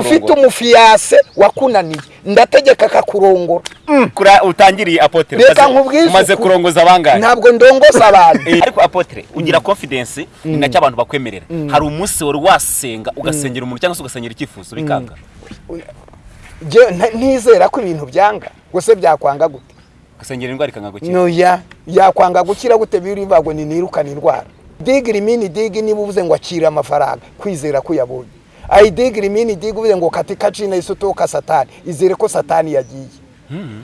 ufite umufiyase wakunaniye. Ndategeka akakurongora kura utangiriye apotre. Reka nkubwize umaze kurongoza abangahe ntabwo ndongoza abantu. Eh, ariko apotre ugira confidence ni na cyo abantu bakwemerera. Hari umunsi wari wasenga ugasengera umuntu cyangwa se ugasengera icyifuzo bikanga. Ntizera ko ibintu byanga? Gusa byakwanga gute? Ugasengera indwara ikanga gukira. Yakwanga gukira gute? Birivuga ngo ni nirukane indwara digiri mini digi niba uvuze ngo akira amafaranga. Kwizera ko uyabonye ayi digiri mini digi uvuze ngo katika cina isutoka satani. Izere ko satani yagiye.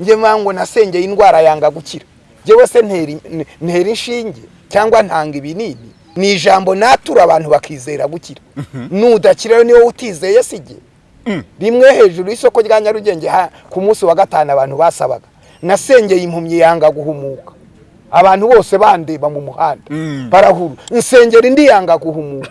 Njye mango nasengeye indwara yanga gukira. Njyewe se ntera in- ntera inshinge cyangwa ntanga ibinini ni ijambo natura abantu bakizera gukira. Nudakira rero ni we utizeye sijye rimwe hejuru y'isoko rya nyarugenge ha- ku munsi wa gatanu abantu basabaga. Nasengeye impumyi yanga guhumuka. Abantu bose bandeba mu muhanda. Barahuru nsengera indi yanga guhumuka.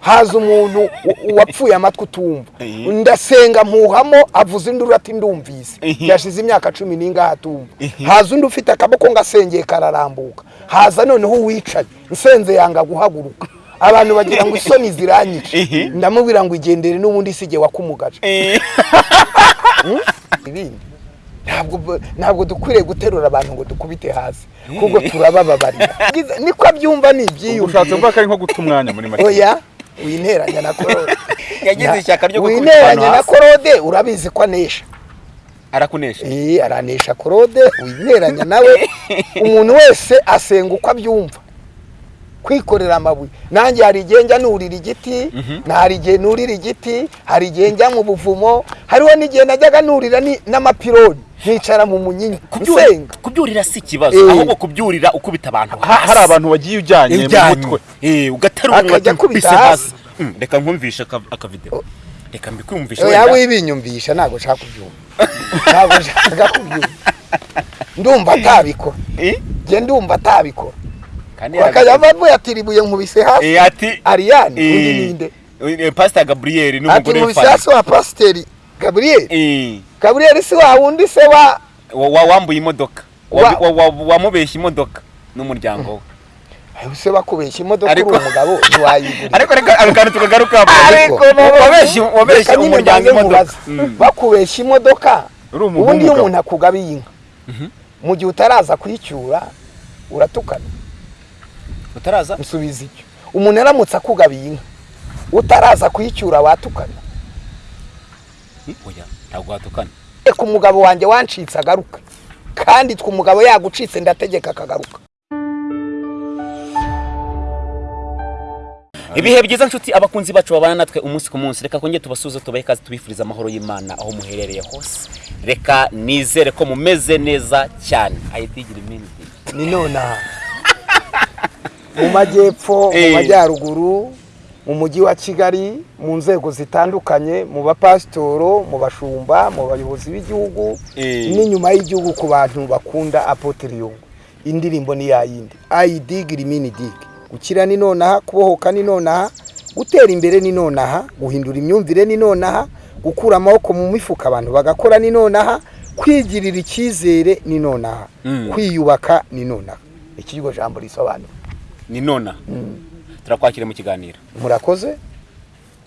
Haza umuntu wapfuye amatwi utumva. Ndasenga mpuhamo avuza induru ati ndumvise. Yashize imyaka cumi n'ingahe atumva. Haza undi ufite akaboko ngasengeye kararambuka. Haza noneho uwicaye nsenze yanga guhaguruka. Abantu bagira ngo isoni ziranyice ndamubwira ngo igendere n'ubundi sige wakumugaje. Eh, ibindi. Ntabwo ntabwo dukwiriye guterura abantu ngo dukubite hasi kuko turabababarira. Niko abyumva ni ushatse ibyiyumviro kuvuga ko ari nko guta umwanya muri make. Oya winteranya na korode yagize ishyaka ryo winteranya abantu na korode urabizi ko anesha. Arakunesha. Eh, aranesha korode winteranya nawe umuntu wese asenga uko abyumva. Kwikorera amabuye. Nanjye hari igihe njya nurira igiti hari igihe nurira igiti hari igihe njya mu buvumo hariho n'igihe najyaga nurira ni- n'amapironi. Nkicara mu munyinya nsenga kubyurira si ikibazo Eh. ahubwo kubyurira ukubita abantu Ha- hari abantu wagiye ujyanye mu mutwe. Eh, ugaterura ati akubita "Mbise hasi." Mm, reka nkumvishe aka- akavideo reka mbikumvishe oya wenda. wibinyumvisha ntabwo nshaka kubyumva. Ntabwo nshaka kubyumva. Ndumva atabikora. Eh, njye ndumva atabikora. Bakajya yaraga- bavuga ati ribuye nkubise hasi. Ati ariyani undi ninde eh, pastor gabriel ati n'umugore nkubise w'Ifani. hasi wa pasiteri gaburiyeli Eh, gaburiyeli si wa wundi se wa wa- wa- wambuye imodoka. Wa- Wa- wa- wa- wamubeshya imodoka n'umuryango we. Ayo se bakubeshya imodoka uri umugabo ntiwayigura ariko reka ako kantu tukagaruka Ariko, wabeshya umuryango imodoka. bakubeshya imodoka Uri umuntu ubundi iyo umuntu akugabiye inka. Mu gihe utaraza kuyicyura uratukana. Utaraza? Nsubiza icyo. Umuntu aramutse akugabiye inka utaraza kuyicyura watukana. Oya. Ntabwo watukana. Reka umugabo wanjye wancitse agaruka kandi twe umugabo yagucitse ndategeka akagaruka. Ibihe byiza nshuti abakunzi bacu babana natwe umunsi ku munsi. Reka kongere tubasuze tubahe ikaze tubifuriza amahoro y'imana aho muherereye hose. Reka nizere ko mumeze neza cyane. Ayitigire iminsi. Ni nonaha. Mu majyepfo mu Eh. majyaruguru mu mujyi wa kigali mu nzego zitandukanye mu bapasitoro mu bashumba mu bayobozi b'igihugu Eh. n'inyuma y'igihugu ku bantu bakunda apotiriyungu indirimbo ni yayindi ayidigiri mini digi gukira ni nonaha kubohoka ni nonaha gutera imbere ni nonaha guhindura imyumvire ni nonaha gukura amaboko mu mifuka abantu bagakora ni nonaha kwigirira icyizere ni nonaha Mm. kwiyubaka ni nonaha. Iki iryo jambo risobanura? Ni nona. Turakwakira mu kiganiro. Murakoze?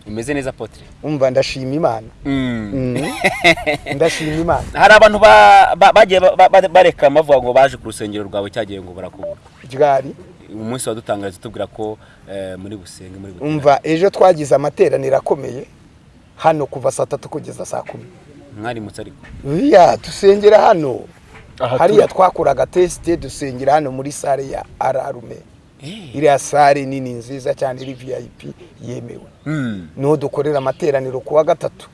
Umeze neza potre. Umva ndashima imana. Mm. ndashima imana. Hari abantu ba- ba- bagiye ba- ba- bareka bavuga ngo baje ku rusengero rwawe cyagiye ngo barakubura. Ryari? Umunsi wadutangariza tubwira ko eh, muri busenge muri butera. Umva ejo twagize amateraniro akomeye. Hano kuva saa tatu kugeza saa kumi. Mwarimutse ariko. Iya dusengera hano. Hariya turi. twakoraga tesite dusengera hano muri sare ya ararume. Iriya sare nini nziza cyane iri vip yemewe. Mm. ni ho dukorera amateraniro ku wa gatatu.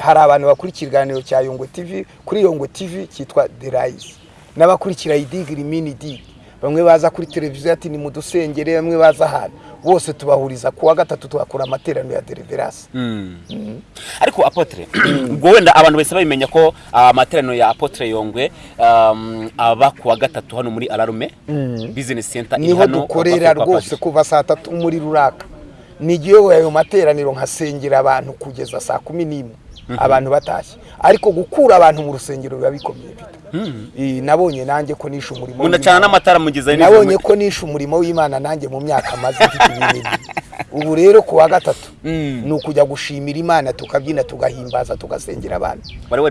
Hari abantu bakurikira ikiganiro cya yongwe tv kuri yongwe tv cyitwa rise. N'abakurikira idigiri mini digi bamwe baza kuri televiziyo ati ni mu dusengere bamwe baza ahantu. Bose tubahuriza ku wa gatatu tugakora amateraniro ya deliverance. Mm. ariko apotre ubwo wenda abantu bahise babimenya ko ah, amateraniro ya apotre yongwe um, aba ku wa gatatu hano muri alarume business center iri ni ho hano dukorera kwa- kwa rwose kuva saa tatu muri ruraka. Nigiyoboye ayo materaniro nkasengera abantu kugeza saa kumi n'imwe. Abantu batashye. Ariko gukura abantu mu rusengero biba bikomeye nabonye nanjye ko nishe umurimo munacana n'amatara mugize nabonye ko nishe umurimo w'imana nanjye mu myaka maze mfite ubu rero ku wa gatatu Mm. ni ukujya gushimira imana tukabyina tugahimbaza tugasengera abantu.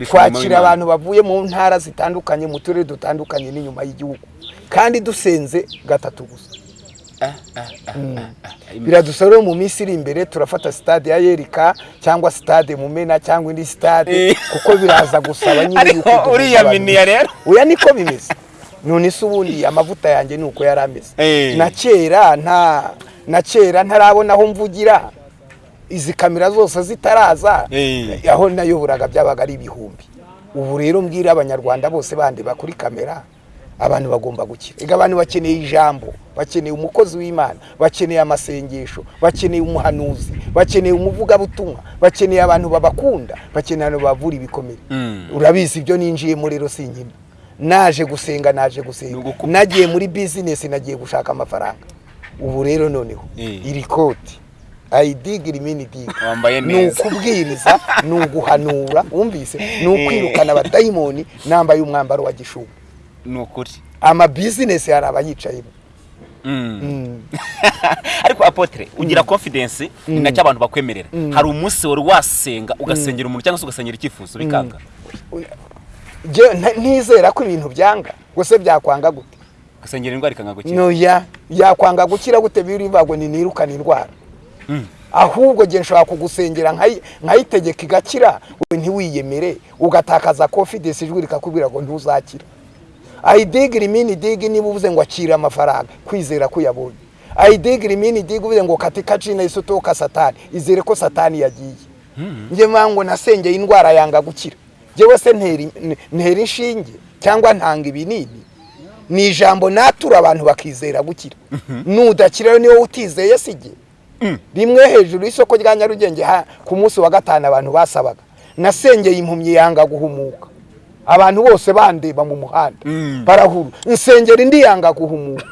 Twakira abantu bavuye mu ntara zitandukanye mu turere dutandukanye n'inyuma y'igihugu. Kandi dusenze gatatu gusa. Biradusaba rero mu minsi iri imbere turafata sitade ya yerika cyangwa sitade mumena cyangwa indi sitade Eh. kuko biraza gusaba nyine ariko yuko uriya miniya rero? Oya niko bimeze. None se ubundi amavuta yanjye ni uko yari ameze. Eh. na kera nta na kera ntarabona aho mvugira. Izi kamera zose zitaraza Eh. aho nayoboraga byabaga ari ibihumbi. Ubu rero mbwira abanyarwanda bose bandeba kuri kamera abantu bagomba gukira ega abantu bakeneye ijambo bakeneye umukozi w'imana bakeneye amasengesho bakeneye umuhanuzi bakeneye umuvugabutumwa bakeneye abantu babakunda bakeneye abantu bavura ibikomere. Mm. urabizi ibyo ninjiyemo rero si nkima naje gusenga naje gusenga. Nagiye muri bizinesi nagiye gushaka amafaranga. Ubu rero noneho Eh. iri koti. Ayidigira imini diga Wambaye ni ukubwiriza ni uguhanura wumvise? Ni ukwirukana abadayimoni nambaye umwambaro wa gishubu ni ukuri amabizinesi hari abayicayemo. Mm. Mm. ariko apotre ugira confidence ni na cyo abantu bakwemerera. Hari umunsi wari wasenga ugasengera umuntu cyangwa se ugasengera icyifuzo bikanga. Ntizera ko ibintu byanga gusa byakwanga gute? Ugasengera indwara ikanga gukira. Yakwanga gukira gute? Birivuga ngo ni nirukane indwara ahubwo nge nshobora kugusengera nkayi- nkayitegeka igakira ntiwiyemere ugatakaza confidence ijwi rikakubwira ngo ntuzakira ayidigira imini digi niba uvuze ngo akira amafaranga. Kwizera ko uyabonye ayidigira imini digi uvuze ngo katika cina isotoka satani. Izere ko satani yagiye. Njye mpamvu ngo nasengeye indwara yanga gukira. Njyewe se ntera in- ntera inshinge cyangwa ntanga ibinini. Ni ijambo natura abantu bakizera gukira. Nudakira rero niwo utizeye sijye rimwe hejuru y'isoko rya nyarugenge ha- ku munsi wa gatanu abantu basabaga. Nasengeye impumyi yanga guhumuka. Abantu bose bandeba mu muhanda. Barahuru. Nsengera indi yanga guhumuka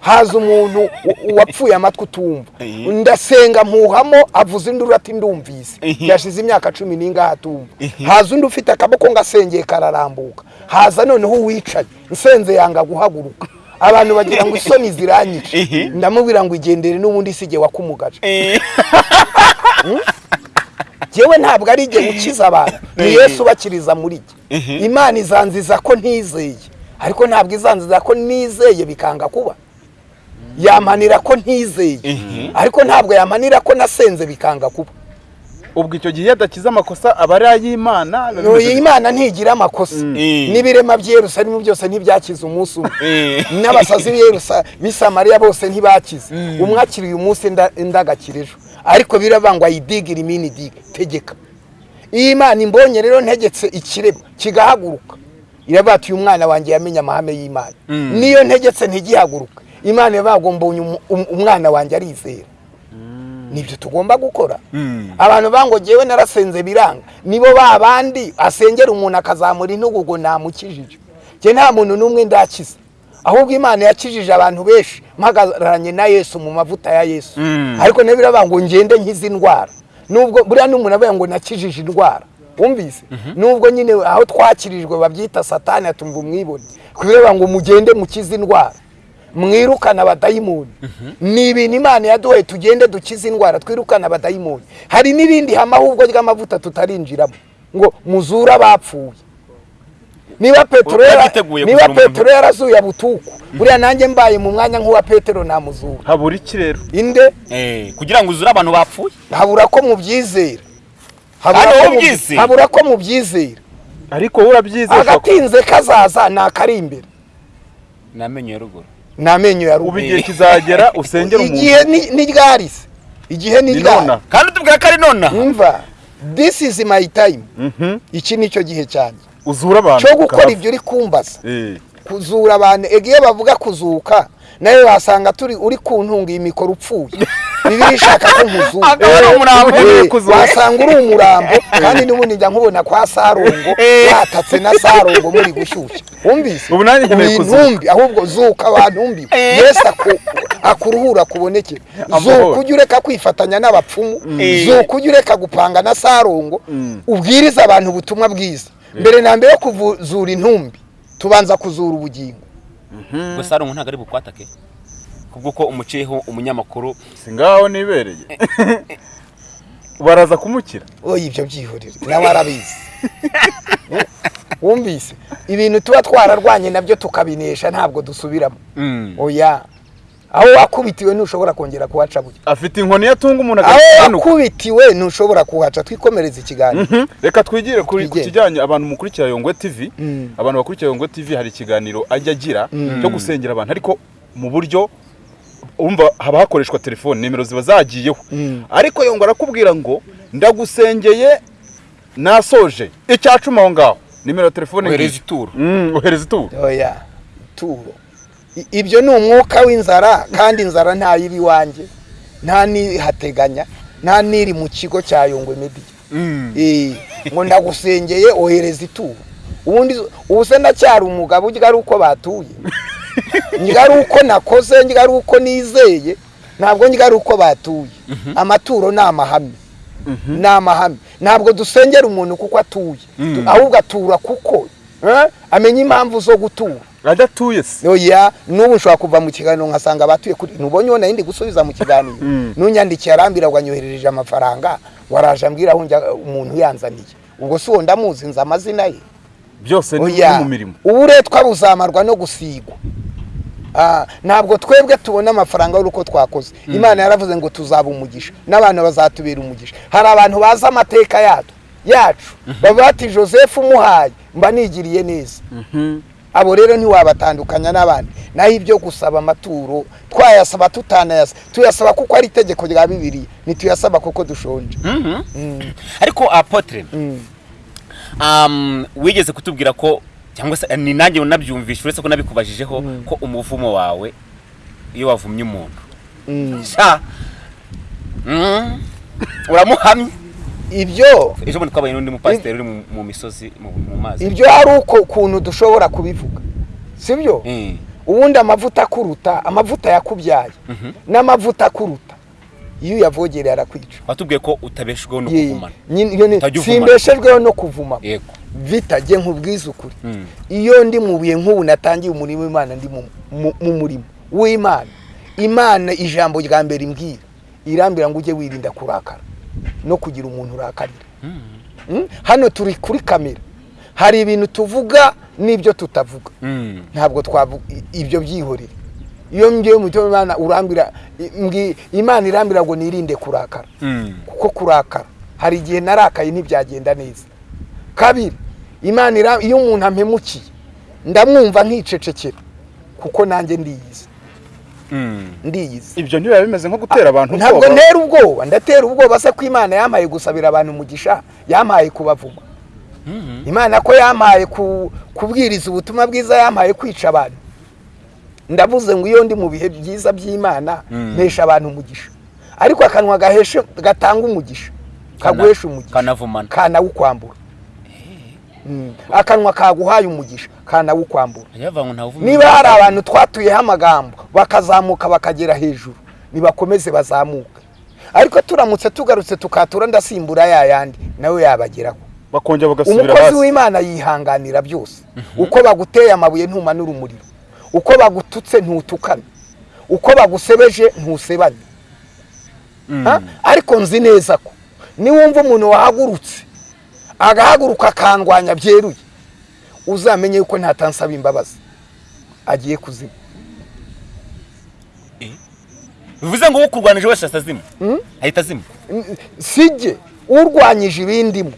haza umuntu wapfuye amatwi utumva. Ndasenga mpuhamo avuza induru ati ndumvise. Yashize imyaka cumi n'ingahe atumva. Haza undi ufite akaboko ngasengeye kararambuka. Haza noneho uwicaye nsenze yanga guhaguruka. Abantu bagira ngo isoni ziranyice Eh. ndamubwira ngo igendere n'ubundi sige wakumugaje Eh. Yewe ntabwo ari igihe ukiza abantu. Ni yesu ubakiriza muri jye imana izanziza ko ntizeye. Ariko ntabwo izanziza ko nizeye bikanga kuba. Yamanira ko ntizeye. Ariko ntabwo yamanira ko nasenze bikanga kuba. Ubwo icyo gihe iyo adakiza amakosa aba ari ay'imana? Uyu imana ntigira amakosa. Eh. n'ibirema by'i Yerusalemu byose ntibyakize umunsi umwe. N'abasazi b'i Yerusa- b'i Samariya bose ntibakize. Umwe akiriye umunsi inda- indi agakira ejo. Ariko biravangwa ayidigira imini diga tegeka iyo imana imbonye rero ntegetse ikirema kigahaguruka. Iravuga ati uyu mwana wanjye yamenye amahame y'imana. Niyo ntegetse ntigihaguruka imana iravuga mbonye um- umwana wanjye arizera. Nibyo tugomba gukora. Mm. abantu bangogewe narasenze biranga. Nibo ba bandi asengera umuntu akazamura intugu ngo namukijije nta muntu n'umwe ndakiza ahubwo imana yakijije abantu benshi mpagararanye na yesu mu mavuta ya yesu. Mm. ariko na yo biravuga ngo ngende nkize indwara. Nubwo buriya n'umuntu avuga ngo nakijije indwara. Wumvise? Nubwo nyine aho twakirijwe babyita satani atumva umwibone. Kubera ngo mugende mukize indwara. Mwirukana abadayimoni. Ni ibintu imana yaduhaye tugende dukize indwara twirukana abadayimoni. Hari n'irindi hama ahubwo ry'amavuta tutarinjiramo. Ngo muzure abapfuye. Niba petero niba petero yarazuye abutuku buriya nanjye mbaye mu mwanya nk'uwa petero namuzura habura iki rero inde? Eh, kugira ngo uzure abantu bapfuye. Habura ko mubyizera Habura ko mubyizera ariko wowe urabyizeye agatinze kazaza ni akari imbere. Ni amenyo ya ruguru. Ni amenyo ya ubu ruguru igihe kizagera usengera igihe umuntu. ni- ni ryarisi. Igihe ni ryari nona kandi utubwira ko ari nonaha umva this is my time. Mhm. iki ni cyo gihe cyanjye. Uzura abantu cyo gukora ibyo uri kumbaza Eh. kuzura abantu iyo bavuga kuzuka nawe wasanga turi uri ku ntunga iyi mikoro upfuye bibiri ishaka ko umurambo Eh, kuzuka. wasanga uri umurambo kandi n'ubundi njya nkubona kwa sarongo Eh. watatse na sarongo muri gushyushya wumvise Ubu nanjye nkeneye Uri kuzuka. intumbi ahubwo zuka wantumbi Eh. yesu aku- akuruhura kubonekera Amahoro. zuka ujye ureka kwifatanya n'abapfumu Eh. zuka ujye ureka gupanga na sarongo Mm. ubwiriza abantu ubutumwa bwiza mbere na mbere yo kuzura intumbi tubanza kuzura ubugingo. Gusa hari umuntu ntabwo ari bukwatake kubw'uko umuciyeho umunyamakuru. Si ngaho nibereye. Baraza kumukira. Oya ibyo byihorere. Nawe arabizi. Wumvise? Ibintu tuba twararwanye na byo tukabinesha ntabwo dusubiramo. Oya. Aho wakubitiwe ntushobora kongera kuhaca burya afite inkoni yatunga umuntu aho agahanuka wakubitiwe ntushobora kuhaca twikomereza ikiganiro. Mhm. reka twigire kuri- ku kijyanye abantu mukurikira yongwe tv Mm. abantu bakurikira yongwe tv hari ikiganiro ajya agira cyo gusengera abantu. Ariko mu buryo umva haba hakoreshwa telefone nimero ziba zagiyeho. Mm. ariko yongwe arakubwira ngo ndagusengeye nasoje. Icya cumi aho ngaho. Nimero ya telefone ohereza ituro. Mm, ohereza ituro. Oya turo I- ibyo ni umwuka w'inzara kandi inzara ntayo iba iwanjye nta nihateganya nta n'iri mu kigo cya yongwe mediya Eh, ngo ndagusengeye ohereza ituro ubundi ubu se ndacyari umugabo urya ari uko batuye. Ndya ari uko nakoze ndya ari uko nizeye ntabwo ndya ari uko batuye. Amaturo ni amahame. Ni amahame. Ntabwo dusengera umuntu kuko atuye. Tu- ahubwo atura kuko eh, amenya impamvu zo gutura. Adatuye se oya n'ubu nshobora kuva mu kiganiro nkasanga abatuye kuri ntubonye ubona yindi gusubiza mu kiganiro. Mm. nunyandikiye arambwira ngo anyoherereje amafaranga waraje ambwira aho umuntu yanzaniye. Ubwo si uwo ndamuzi nzi amazina ye. Byose ni ni mu mirimo. Uburetwa buzamarwa no gusigwa. Ah, ntabwo twebwe tubona amafaranga y'uko twakoze. Imana yaravuze ngo tuzaba umugisha n'abantu bazatubera umugisha. Hari abantu bazi amateka yacu. Yacu baba bati joseph umuhaye. Mba nigiriye neza. Abo rero ntiwabatandukanya n'abandi. Naho ibyo gusaba amaturo twayasaba tutanayasaba tuyasaba kuko ari itegeko rya bibiri ntituyasaba kuko dushonje. Mm, ariko apotre mm. wigeze kutubwira ko cyangwa se ni nanjye unabyumvisha uretse ko nabikubajijeho ko umuvumo wawe iyo wavumye umuntu. Mm. Mm. uramuhamye. Ibyo ejo bundi twabaye n'undi mupasiteri uri mu- misozi mu mazi. Ibyo hari uko ukuntu dushobora kubivuga sibyo Eh. ubundi amavuta akuruta amavuta yakubyaye n'amavuta akuruta. Iyo uyavogereye arakwica. Watubwiye ko utabeshejweho no kuvumana. simbeshejweho no kuvuma nkubwiza ukuri Mm. iyo ndi mu bihe nk'ubu natangiye umurimo w'imana ndi mu- mu mu murimo w'imana. Imana ijambo rya mbere imbwira irambwira ngo ujye wirinda kurakara. No kugira umuntu urakarira. Mm? hano turi kuri kamera. Hari ibintu tuvuga n'ibyo tutavuga. Mm. ntabwo twavuga ibyo byihorere. Iyo ngiye mu mutima w'imana urambwira i- mbwi- imana irambwira ngo nirinde kurakara. Mm. kuko kurakara hari igihe narakaye ntibyagenda neza. Kabiri imana iyo umuntu ampemukiye ndamwumva nkicecekera kuko nanjye ndiyizi. Ndiyizi ibyo ntibiba bimeze nko gutera abantu ntabwo ubwoba. ntera ubwoba. Ndatera ubwoba se ko imana yampaye gusabira abantu umugisha yampaye kubavuma. Imana ko yampaye ku- kubwiriza ubutumwa bwiza yampaye kwica abantu. Ndavuze ngo iyo ndi mu bihe byiza by'imana Mm. mpesha abantu umugisha ariko akanwa gatanga umugisha. Kaguhesha umugisha. kanawukwambura. Akanwa kaguhaye umugisha kanawukwambura. Niba hari abantu twatuyeho amagambo bakazamuka bakagera hejuru nibakomeze bazamuke. Ariko turamutse tugarutse tukatura ndasimbura ya yandi nawe yabageraho. Umukozi w'imana yihanganira byose. Uko baguteye amabuye ntumanura umuriro. Uko bagututse ntutukane. Uko bagusebeje ntusebane. Mm. Ariko nzi neza ko niwumva umuntu wahagurutse agahaguruka akandwanya byeruye. Uzamenye yuko ntatansaba imbabazi. Agiye kuzima. Bivuze ngo ukurwanije wese ahita azima? Mm? ahita azima sijye urwanyije ibindimo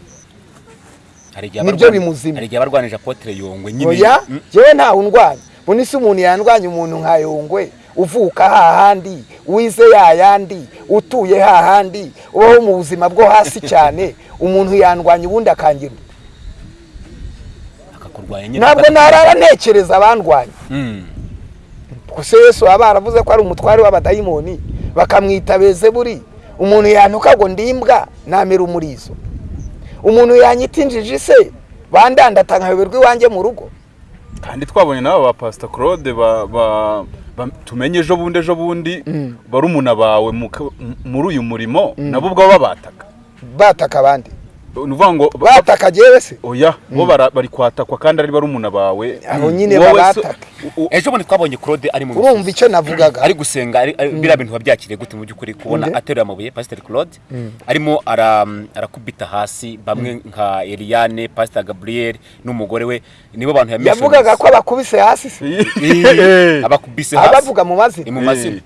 Nibyo bimuzima. hari igihe abarwanije apotre yongwe nyine. Oya yewe ntawe undwanya ubundi si umuntu yandwanya umuntu nka yongwe uvuka hahandi wize yayandi utuye hahandi ubaho mu buzima bwo hasi cyane umuntu yandwanya ubundi akangira ntabwo narara ntekereza abandwanya. Mm. gusa yesu baba baravuze ko ari umutware w'abadayimoni. Bakamwita bezeburi umuntu yantuka ngo ndimbwa namera umurizo. Umuntu yanyita injiji se bandandata nkayoberwa iwanjye mu rugo. Kandi twabonye n'aba ba pasita claude ba- ba- ba- tumenye ejo bundi ejo bundi Mm. barumuna bawe muri uyu murimo nabo ubwo babataka bataka abandi. Ni ukuvuga ngo ba- bataka jewe se oya bo bara- bari kwatakwa kandi ari barumuna bawe. Abo nyine Wowe babataka ejo bundi twabonye claude ari mu urumva icyo navugaga? Ari gusenga biriya bintu wabyakiriye gute mu by'ukuri kubona Nde? ateruye amabuye pasiteri claude. Arimo ara- arakubita hasi bamwe nka eliane pasiteri gabriel n'umugore we. Nibo bantu yavugaga ko abakubise hasi se Eh. abakubise hasi. Abavuga mu ni mazina mu mazina.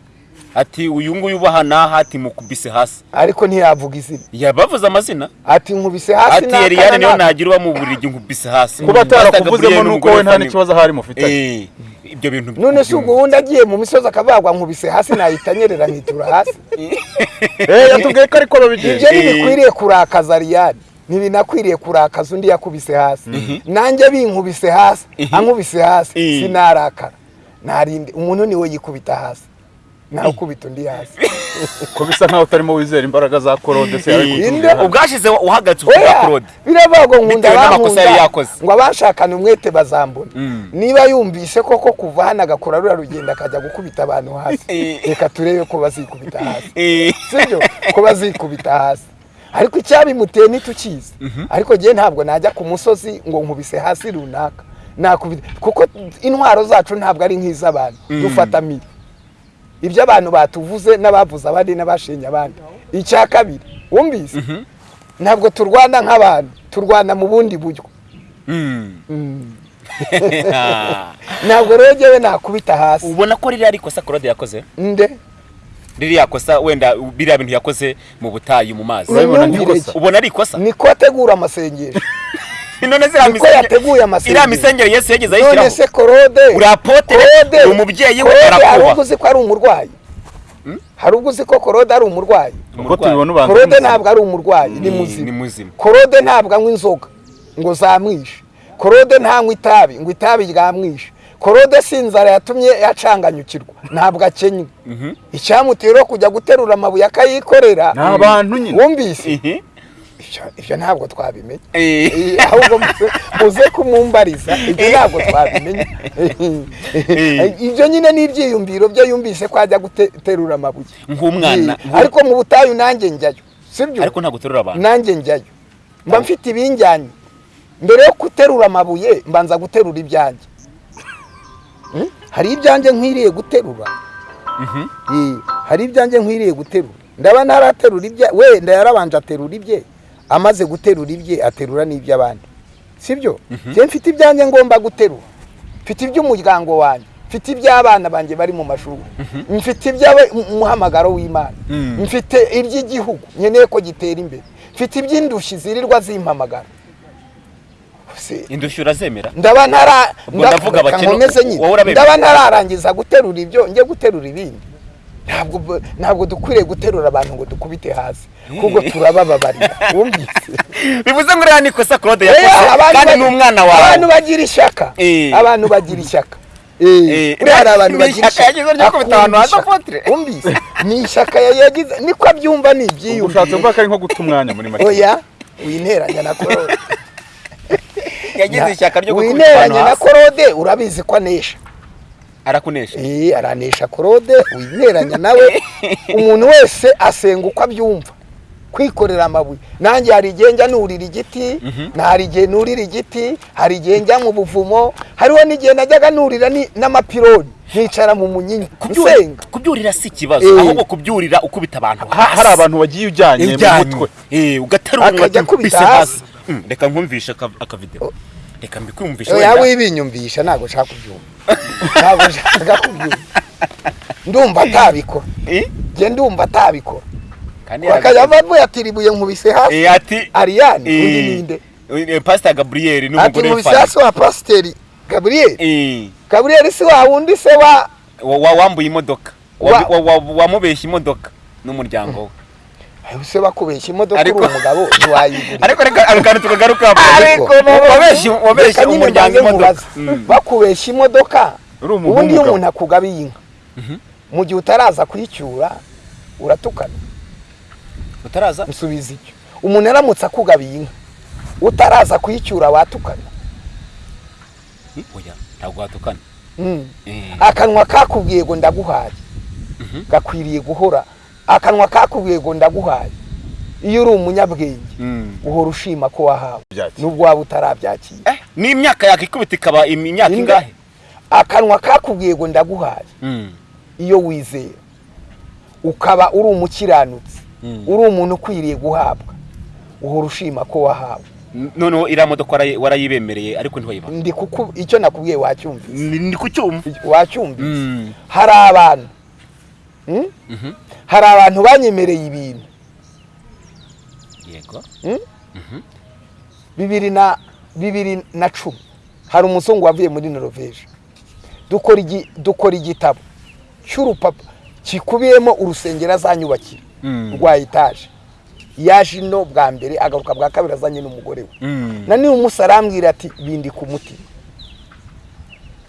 Ati uyu nguyu ubaha n'aha ati mukubise hasi. Ariko ntiyavuga izina. Yabavuze amazina. Ati nkubise hasi ati eliane niyo nagira uba mu buriri nkubise hasi. Kuba atarakuvuzemo nuko we nta n'ikibazo ahari mufitanye. Eh, ibyo bintu none se ubwo wundi agiye mu misozi akavagwa nkubise hasi nahita anyerera nkitura hasi. Eh, yatubwiye ko ariko babigenza. Ibyo ntibikwiriye kurakaza riyani ntibinakwiriye kurakaza undi yakubise hasi. Nanjye binkubise hasi ankubise hasi. Eh. sinarakara. Narinde umuntu ni we yikubita hasi. Nawe ukubita undi hasi ko bisa nkaho utarimo wizera imbaraga za korode se ubwashize uhagaze uvuga biravuga ngo nkunda. yakoze. ngo abashakana umwete bazambona. Mm. niba yumvise koko kuva hano agakora ruriya rugendo akajya gukubita abantu hasi. Reka turebe ko bazikubita hasi. Sibyo ko bazikubita hasi. Ariko icyabimuteye ntitukizi ariko njyewe ntabwo najya ku musozi ngo nkubise hasi runaka. Nakubita. Kuko intwaro zacu ntabwo ari nk'iz'abantu. Dufata miri ibyo abantu batuvuze n'abavuze abandi n'abashenye abandi. Icya kabiri wumvise? Ntabwo turwana nk'abantu turwana mu bundi buryo. Mm. ntabwo rero njyewe nakubita hasi. Ubona ko ririya ari ikosa claude yakoze? Nde? Ririya kosa wenda biriya bintu yakoze mu butayu mu mazi. Ubona ari ikosa? Niko ategura amasengesho. none amasengesho iriya misengere yesu yageze none ayishyiraho. Se korode uri apotere Korode, uri umubyeyi we korode hari ubwo uzi ko ari umurwayi? Hari ubwo uzi ko korode ari umurwayi? Ubwo tubibona ubanza korode ntabwo ari umurwayi ni ni muzima. korode ntabwo anywa inzoga ngo zamwishe. Korode ntanywa itabi ngo itabi ryamwishe. Korode si inzara yatumye yacanganyukirwa ntabwo akenywe icyamuteye rero kujya guterura amabuye akayikorera ni abantu nyine. wumvise? Ihi. Ibyo- ntabwo twabimenya Eh. Eh, ahubwo muze- kumumbariza. Ibyo ntabwo twabimenya ibyo nyine ni ibyiyumviro byo yumvise ko ajya guterura amabuye. Nk'umwana Eh, ariko mu butayu nanjye njyayo sibyo ariko ntabwo uterura abantu. Nanjye njyayo mba mfite ibinjyanye. Mbere yo guterura amabuye mbanza guterura ibyanjye. Hmm? hari ibyanjye nkwiriye guterura? Eh, hari ibyanjye nkwiriye guterura? Ndaba ntaraterura ibye wenda yarabanje aterura ibye? Amaze guterura ibye aterura n'iby'abandi sibyo? Njye mfite ibyanjye ngomba guterura. Mfite iby'umuryango wanjye mfite iby'abana banjye bari mu mashuri. Mfite iby'umuhamagaro w'imana. Mm. mfite iby'igihugu. Nkeneye ko gitera imbere. Mfite iby'indushyi zirirwa zimpamagara indushyi urazemera? ndaba ntararangiza guterura ibyo njye guterura ibindi. Ntabwo dukwiriye guterura abantu ngo dukubite hasi. Kuko turabababarira wumvise? Bivuze ngo uriya ni ikosa claude Eh, yakoze. abantu kandi ni umwana abantu wawe bagira ishyaka. Eh. abantu bagira ishyaka. Eh, Eh, uriya hari abantu ni bagira ishyaka. abantu wumvise? Ni ishyaka ya- yagize niko abyumva ni ubwo ushatse ibyiyumviro kuvuga ko ari nko guta umwanya muri make oya winteranya na korode yagize ishyaka ryo gukubita abantu winteranya na korode urabizi ko anesha. Arakunesha. Eh, aranesha korode wineranya nawe umuntu wese asenga uko abyumva. Kwikorera amabuye. Nanjye hari igihe njya nurira igiti hari igihe nurira igiti hari igihe njya mu buvumo hariho n'igihe najyaga nurira ni- n'amapironi. Nkicara mu munyinya. Nsenga. kubyurira si ikibazo. Eh. ahubwo kubyurira ukubita abantu Ha- hari abantu bagiye ujyanye mu mutwe. Eh, ugaterura unkubise akubita hasi. hasi. Mm, reka nkumvishe aka- akavideo reka mbikumvishe oya wenda. wibinyumvisha ntabwo nshaka kubyumva. Ntabwo nshaka kubyumva. Ndumva atabikora. Eh? njye ndumva atabikora. Bakajya bavuye ati ribuye nkubise hasi Eh, ati ariyani eh, undi ninde eh, pastor gabriel ati n'umugore nkubise w'ifani hasi wa pasiteri gaburiyeli Eh, gaburiyeli si wa wundi se wa wa- wa- wambuye imodoka. Wa- Wa- wa- wa- wamubeshya imodoka n'umuryango we. Se bakubeshya imodoka uri umugabo ntiwayigurira ariko reka tukagaruka Ariko- nyine umuryango imodoka. bakubeshya imodoka uri umuhungu ubundi iyo umuntu akugabiye inka. Mu gihe utaraza kuyicyura uratukana utaraza? Nsubiza icyo umuntu aramutse akugabiye inka. Utaraza kuyicyura watukana. Oya ntabwo watukana? Mm. Eh. akanwa kakubwiye ngo ndaguhaye. Gakwiriye guhora. Akanwa kakubwiye ngo ndaguhaye. Iyo uri umunyabwenge Mm. uhora ushima ko wahawe. Nubwo waba utarabyakira Eh, n'imyaka yakikubita ikaba imyaka ingahe? Akanwa kakubwiye ngo ndaguhaye. Mm. iyo wizera ukaba uri umukiranutsi. Uri umuntu ukwiriye guhabwa. Uhora ushima ko wahawe. Noneho iriya modoka warayi- warayibemereye ariko ntiwayibaha. Ndi kuku icyo nakubwiye wacyumvise. Ni ni ku cyuma. Wacyumvise. Mm. hari abantu Hmm? Mhm. hari abantu banyemereye ibintu. Yego. Bibiri na bibiri na cumi. Hari umuzungu wavuye muri noroveje dukora igi- dukora igitabo cy'urupapa gikubiyemo urusengero azanyubakira. Mm. Rwa etaje. Yaje ino bwa mbere agaruka bwa kabiri azanye n'umugore we. Mm. na niba umunsi arambwira ati bindi ku mutima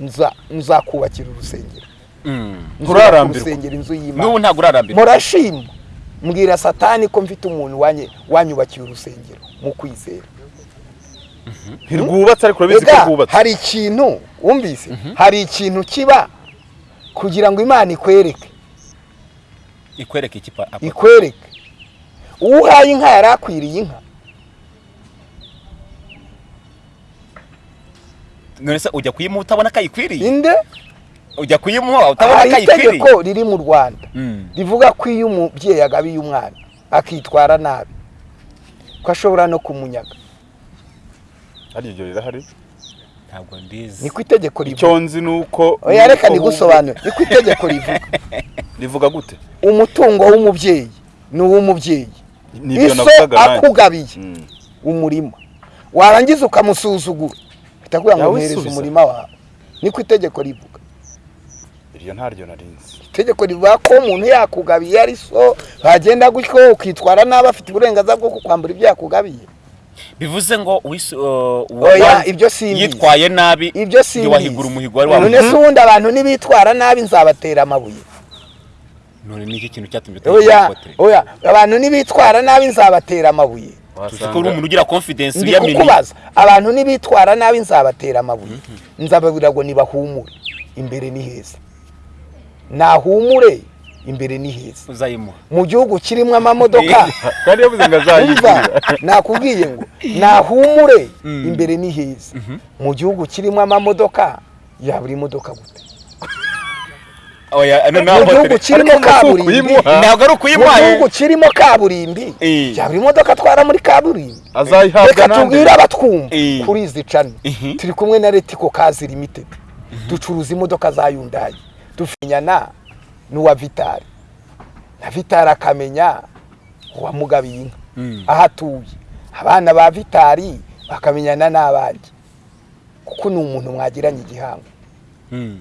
Nza- nzakubakira urusengero. Mm. Urusengero inzu y'imana. Ntabwo urarambirwa. Murashima. Mbwira satani ko mfite umuntu wanye- wanyubakiye urusengero mu kwizera. Ntirwubatse ariko urabizi ko rwubatse. hari ikintu wumvise? Hari ikintu kiba? Kugira ngo imana ikwereke. Ikwereka iki ikwereke. Uwo uhaye inka yari akwiriye inka. None se ujya kuyimuha utabona ko ayikwiriye? Inde? Ujya kuyimuha utabona hari ko ayikwiriye? itegeko riri mu rwanda. Mm. rivuga ko iyo umubyeyi agabiye umwana akitwara nabi ko ashobora no kumunyaga hari ibyo rirahari ntabwo ndizi. Niko itegeko rivuga. Icyo nzi ni uko oya reka ni nigusobanure niko itegeko rivuga. Rivuga gute? Umutungo w'umubyeyi ni uw'umubyeyi. Nibyo iso navugaga nanjye. akugabiye Mm. umurima. Warangiza ukamusuzugura. Uhita kugira ngo subiza. umurima wawe. Niko itegeko rivuga. Iryo ntaryo narinzi itegeko rivuga ko umuntu yakugabiye ari so wagenda gutyo ukitwara nabi afite uburenganzira bwo kukwambura ibyo yakugabiye. Bivuze ngo uh, yitwaye nabi ibyo si njye wahigura umuhigo wari none wawe se ubundi abantu nibitwara nabi nzabatera amabuye. None ni iki kintu cyatumye ikote oya abantu nibitwara nabi nzabatera amabuye. Tuzi ko uri umuntu ugira confidence ndi uyamini kukubaza. Abantu nibitwara nabi nzabatera amabuye. Nzababwira ngo nibahumure. Imbere ni heza. Nahumure imbere ni heza. Mu gihugu kirimo amamodoka. Nakubwiye ngo nahumure Mm. imbere ni heza. Mu gihugu kirimo amamodoka yabura imodoka gute? No mu gihugu kirimo kaburimbi. ntabwo ari mu ukuyimuha gihugu kirimo kaburimbi. Eh. yabura imodoka atwara muri kaburimbi. Azayihabwa reka tubwire abatwumva Eh. kuri izi cani Mhm. turi kumwe na retiko kazi limited. Ducuruza imodoka za yundayi dufinyana n'uwa vitari na vitari akamenya uwamugabiye inka. Mm. aho atuye. Abana ba vitari bakamenyana n'abandi. Kuko ni umuntu mwagiranye igihango. Mm.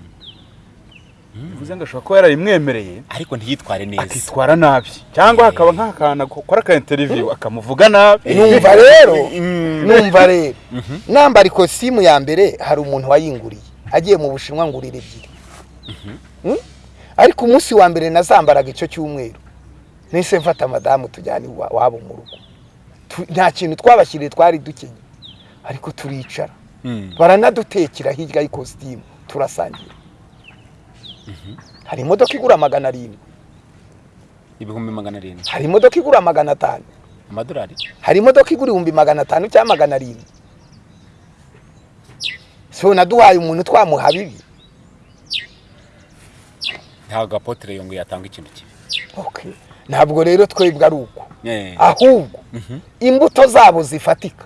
bivuze ngo ashobora kuba yarayimwemereye ariko ntiyitware neza. Akitwara nabi. Cyangwa hakaba nk'akantu akora aka interiviyu akamuvuga nabi. Numva rero. Mm. numva rero. Nambara ikositimu ya mbere hari umuntu wayinguriye. Agiye mu bushinwa ngurira ebyiri. Mm? Ariko umunsi wa mbere nazambaraga icyo cyumweru. Nahise mfata madamu tujyana iwa- iwabo mu rugo. Nta kintu twabashyiriye twari dukenye. Ariko turicara. Mm. baranadutekera hirya y'ikositimu turasangira. Hari imodoka igura magana arindwi. Ibihumbi magana arindwi. Hari imodoka igura magana atanu. Amadolari? Hari imodoka igura ibihumbi magana atanu cyangwa magana arindwi. So naduhaye umuntu twamuha bibi ntabwo apotere yongo yatanga ikintu kibi. Okay. ntabwo rero twebwe ari uko. Eh. ahubwo imbuto zabo zifatika.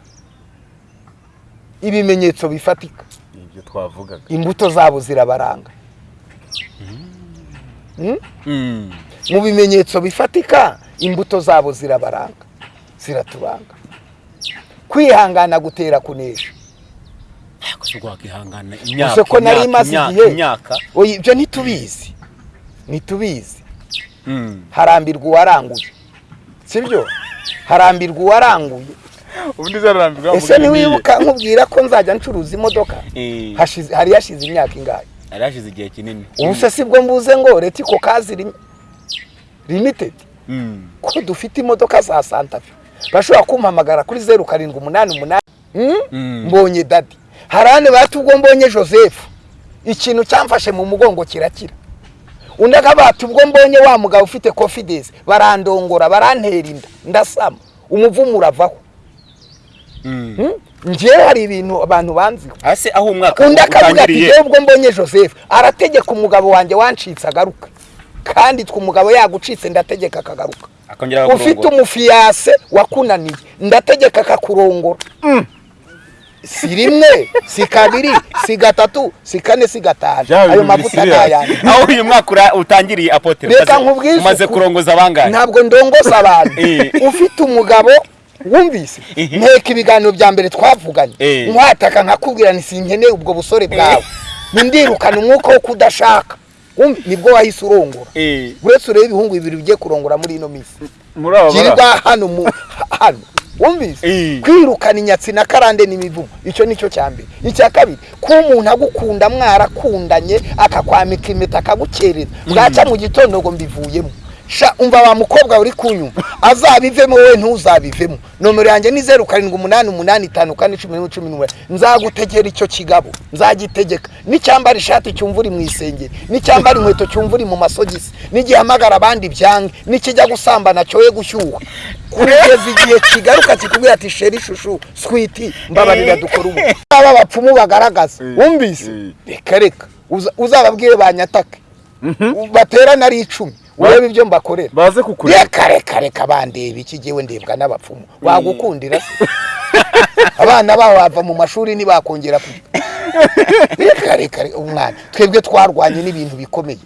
Ibimenyetso bifatika. Ibyo twavugaga. Imbuto zabo zirabaranga. Mm? Mm. mu bimenyetso bifatika imbuto zabo zirabaranga. Ziraturanga kwihangana gutera kunesha. Gusa ko nari imyaka, maze imyaka, igihe. ibyo ntitubizi. Ntitubizi Mm. harambirwa uwaranguye. Sibyo? Harambirwa uwaranguye. Ubundi zararambirwa ese ntiwibuka nkubwira ko nzajya ncuruza imodoka? Eh. Hari hashize imyaka ingahe? Yari hashize igihe kinini. Ubu se sibwo mbuze ngo retiko kazi lim- limited? Mm. ko dufite imodoka za santafe bashobora kumpamagara kuri zeru karindwi umunani umunani. Mm? Mm. mbonye dadi. Hari ahandi bati ubwo mbonye joseph. Ikintu cyamfashe mu mugongo kirakira. Undi akabati ubwo mbonye wa mugabo ufite confidence. Barandongora barantera inda. Ndasama. Umuvumo uravaho. Hmm? njyewe hari ibintu abantu banziho. Hasi aho umwaka undi akavuga ati njyewe ubwo mbonye joseph. Arategeka umugabo wanjye wancitse agaruka. Kandi twe umugabo yagucitse ndategeka akagaruka. Ufite umufiyase wakunaniye. Ndategeka akakurongora. Si rimwe si kabiri si gatatu si kane si gatanu ayo mavuta serious. ntayanjye aho uyu mwaka utangiriye apotre reka umaze- nkubwize umaze ukuri. kurongoza abangahe ntabwo ndongoza abantu. Eh. ufite umugabo wumvise? Eh. nteka ibiganiro bya mbere twavuganye. Eh. nkwataka nkakubwira ni sinkeneye ubwo busore bwawe. Nindirukana umwuka wo kudashaka. Nibwo wahise urongora. Eh. uretse urebe ibihungu bibiri bigiye kurongora muri ino minsi. Muri aba hano hano. Wumvise? Kwirukana inyatsi na karande n'imivumo icyo ni cyo cya mbere. Icya kabiri ko umuntu agukunda mwarakundanye akakwambika impeta akagukereza bwaca mu gitondo ngo mbivuyemo. Sha umva wa mukobwa uri kunyuma azabivemo wowe ntuzabivemo. Nomero yanjye ni zeru karindwi umunani umunani itanu kane cumi n'imwe cumi n'umwe nzagutegera icyo kigabo. Nzagitegeka. N'icyambara ishati cyumva uri mu isengeri. N'icyambara inkweto cyumva uri mu masogisi. N'igihamagara abandi byange. N'ikijya gusambana cyoye gushyuha. Kugeza igihe kigaruka kikubwira ati sheri shushu switi mbabarira dukora ubu. Aba bapfumu bagaragaza. Eh, wumvise? Eh. reka reka. Uza- uzababwire banyatake baterana ari icumi. Urebe ibyo mbakorera. Baze kukureba. Reka reka reka bandeba iki jyewe ndebwa n'abapfumu. Wagukundira abana babo bava mu mashuri ntibakongera reka reka, umwana. Twebwe twarwanye n'ibintu bikomeye.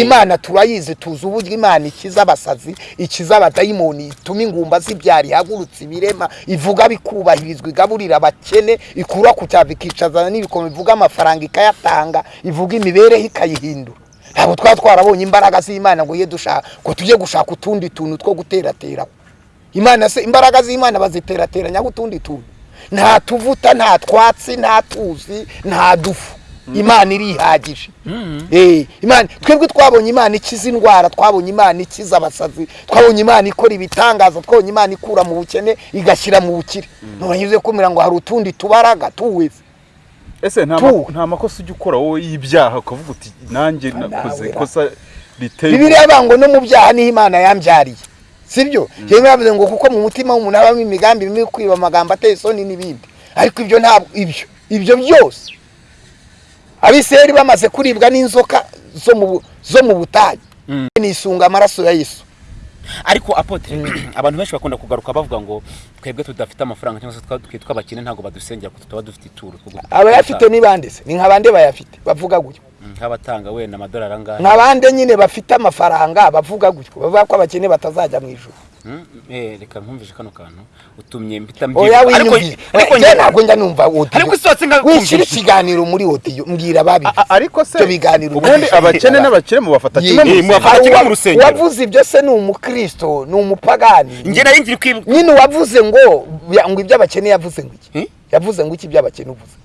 Imana turayizi tuzi uburyo imana ikiza abasazi ikiza abadayimoni ituma ingumba zibyara ihagurutsa ibirema ivuga bikubahirizwa igaburira abakene ikura ku cyava ikicazana n'ibikomo ivuga amafaranga ikayatanga ivuga imibereho ikayihindura. Ntabwo twaba twarabonye imbaraga z'imana ngo ngo tujye gushaka utundi tuntu two guterateraho imana se imbaraga z'imana baziterateranya utundi tuntu. Nta tuvuta nta twatsi nta tuzi nta dufu. Imana irihagije. Eh, imana twebwe twabonye imana ikiza indwara twabonye imana ikiza abasazi twabonye imana ikora ibitangaza twabonye imana ikura mu bukene igashyira mu bukire. Ntibanyuze kumira ngo hari utundi tubaraga tuweze ese nta makosa ujya ukora wowe y'ibyaha? Ukavuga uti nanjye nakoze ikosa riteye. Bibiliya ivuga ngo no mu byaha ni ho imana yambyariye. Sibyo? Yewe yavuze ngo kuko mu mutima w'umuntu habamo imigambi mibi kwiba amagambo ateye isoni n'ibindi. Ariko ibyo ntabwo ibyo ibyo byose. Abisirayeli bamaze kuribwa n'inzoka zo mu bu- zo mu butayu. Nisunga amaraso ya yesu. Ariko apotre abantu benshi bakunda kugaruka bavuga ngo twebwe tudafite amafaranga cyangwa se twa- twitwa abakene ntabwo badusengera ko tutaba dufite ituro abayafite ni bande se? Ni nka bande bayafite? Bavuga gutyo Mm, nk'abatanga wenda amadolari angahe? Nka bande nyine bafite amafaranga bavuga gutyo bavuga ko abakene batazajya mu ijuru. Reka nkumvishe kano kantu. Utumye mpita oya mbyibuka ariko njye- ntabwo njya numva wishyira ikiganiro muri odiyo mbwira ababivuze A- ariko se biganiro ubundi abakene n'abakire mubafata kimwe Ye- Eh, mu mubafata kimwe mu rusengero. uwavuze ibyo se ni umukristo ni umupagani. Njye nari ngiri kwibuka nyine uwavuze ngo ngo ibyo abakene yavuze ngo iki? Eh? yavuze ngo iki ibyo abakene uvuze?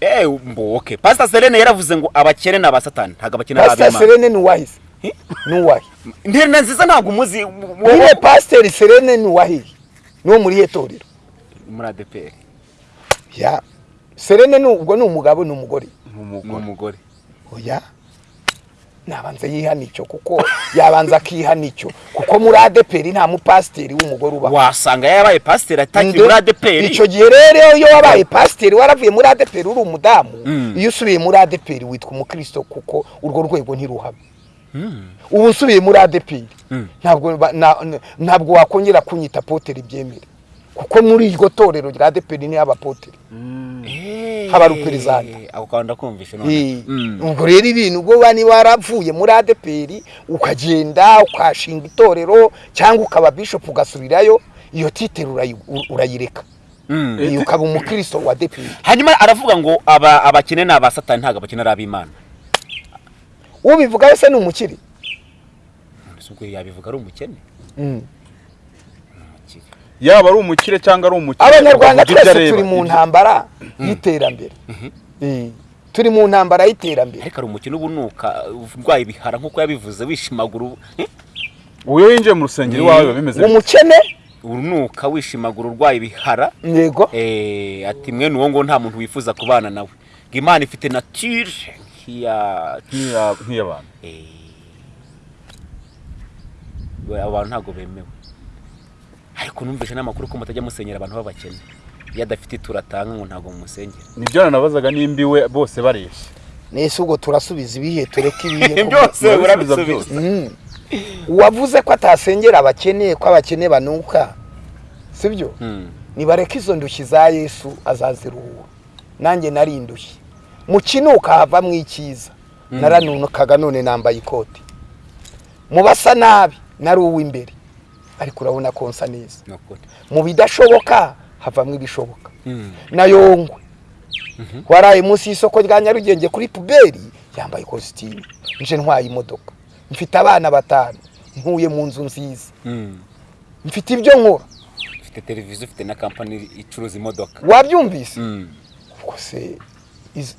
Eh mbo okay pastor Selene yaravuze ngo abakene ni abasatani. Ntabwo abakene ari pasiteri ab'Imana. Serene ni uwahise. Eh? ni uwahe nterina nziza ntabwo umuzi nyine pasiteri serene ni uwahe ni uwo muri iyo torero. Muri ADPR ya. Serene ubwo ni umugabo ni umugore? Ni umugore. Oya. Nabanza yihana icyo kuko yabanza akihana icyo kuko muri adeperi nta mupasiteri w'umugore ubaho wasanga yabaye pasiteri atagiye muri ADPR icyo gihe rero iyo wabaye pasiteri waravuye muri adeperi uri umudamu. Mm. iyo usubiye muri adeperi witwa umukristo kuko urwo rwego ntiruhaba ubu usubiye muri adeperi Mm. ntabwo wakongera kunyita poteri byemere kuko muri iryo torero rya adeperi ni ho abapoteri haba ndakumvishe Eh, none. Mm. ubwo rero ibintu ubwo waba niba waravuye muri adeperi ukagenda ukashinga itorero cyangwa ukaba bishop ugasubirayo iyo titero urayi- urayireka. Ukaba umukristo wa adeperi hanyuma aravuga ngo aba abakene ni abasatani ntabwo abakene ari ab'imana. Ubivuga wese ni umukire? Ubwo yabivuga ari umukene? Mm. Yaba ari umukire cyangwa ari umukire? Abanyarwanda twese turi mu ntambara y'iterambere. Eh, turi mu ntambara y'iterambere. Ariko ari umukene ubunuka urwaye ibihara nk'uko yabivuze wishimagura ubu- winjiye mu rusengero iwawe biba bimeze umukene? Urunuka wishimagura urwaye ibihara. Yego. Eh, ati mwene uwo ngo nta muntu wifuza kubana nawe. Ngo imana ifite nk'iya- nk'iy'abantu eh, we- abo bantu ntabwo bemewe. Ariko numvise n'amakuru ko mutajya musenyera abantu b'abakene. Iyo adafite ituro atanga ngo ntabwo mumusengera. Nibyo nanabazaga nimba iwe bose bareshya. Nese ubwo turasubiza ibihe? Tureke ibihe? Byose murabisubiza Mm. uwavuze ko atasengera abakene ko abakene banuka sibyo Mm. nibareke izo ndushyi za yesu azaziruhura. Nanjye nari indushyi mu kinuka havamo icyiza naranunukaga none nambaye ikoti mu basa nabi nari uw'imbere ariko urabona ko nsa neza. Mu bidashoboka havamo ibishoboka. Mm. na yongwe waraye munsi y'isoko rya nyarugenge kuri puberi yambaye ikositimu. Nje ntwaye imodoka. Mfite abana batanu. Ntuye mu nzu nziza. Mm. mfite ibyo nkora. Ufite televiziyo ufite na kampani icuruza imodoka. Wabyumvise? Mm. ubwo se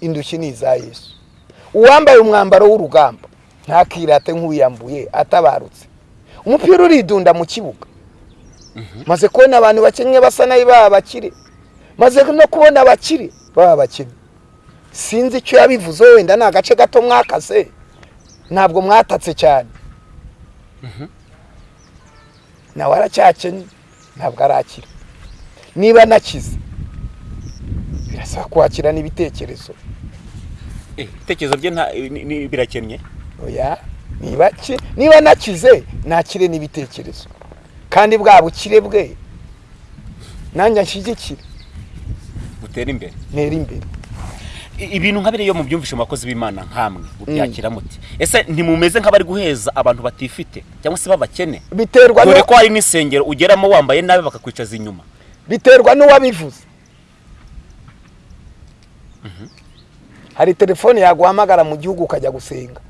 indushyi ni iza yesu. Uwambaye umwambaro w'urugamba ntakirate nk'uwiyambuye atabarutse. Umupira uridunda mu kibuga. Maze kubona abantu bakennye basa nabi baba bakire maze no kubona abakire baba bakennye sinzi icyo yabivuze wenda ni agace gato mwakase. Ntabwo mwatatse cyane. Nawe aracyakennye ntabwo arakira niba nakize birasaba kwakira n'ibitekerezo. Eh, ibitekerezo bye birakennye oya niba niba nakize nakire n'ibitekerezo. Kandi bwa bukire bwe nanjye nshyigikire butera imbere. Ntera imbere. Ibintu nka biriya iyo mubyumvishe mu bakozi b'imana nkamwe mubyakira muti. Ese ntimumeze nk'abari guheza abantu batifite? Cyangwa se b'abakene? Biterwa dore ko hari n'insengero ugeramo wambaye nabi bakakwicaza inyuma. Biterwa n'uwabivuze. Hari telefone yaguhamagara mu gihugu ukajya gusenga.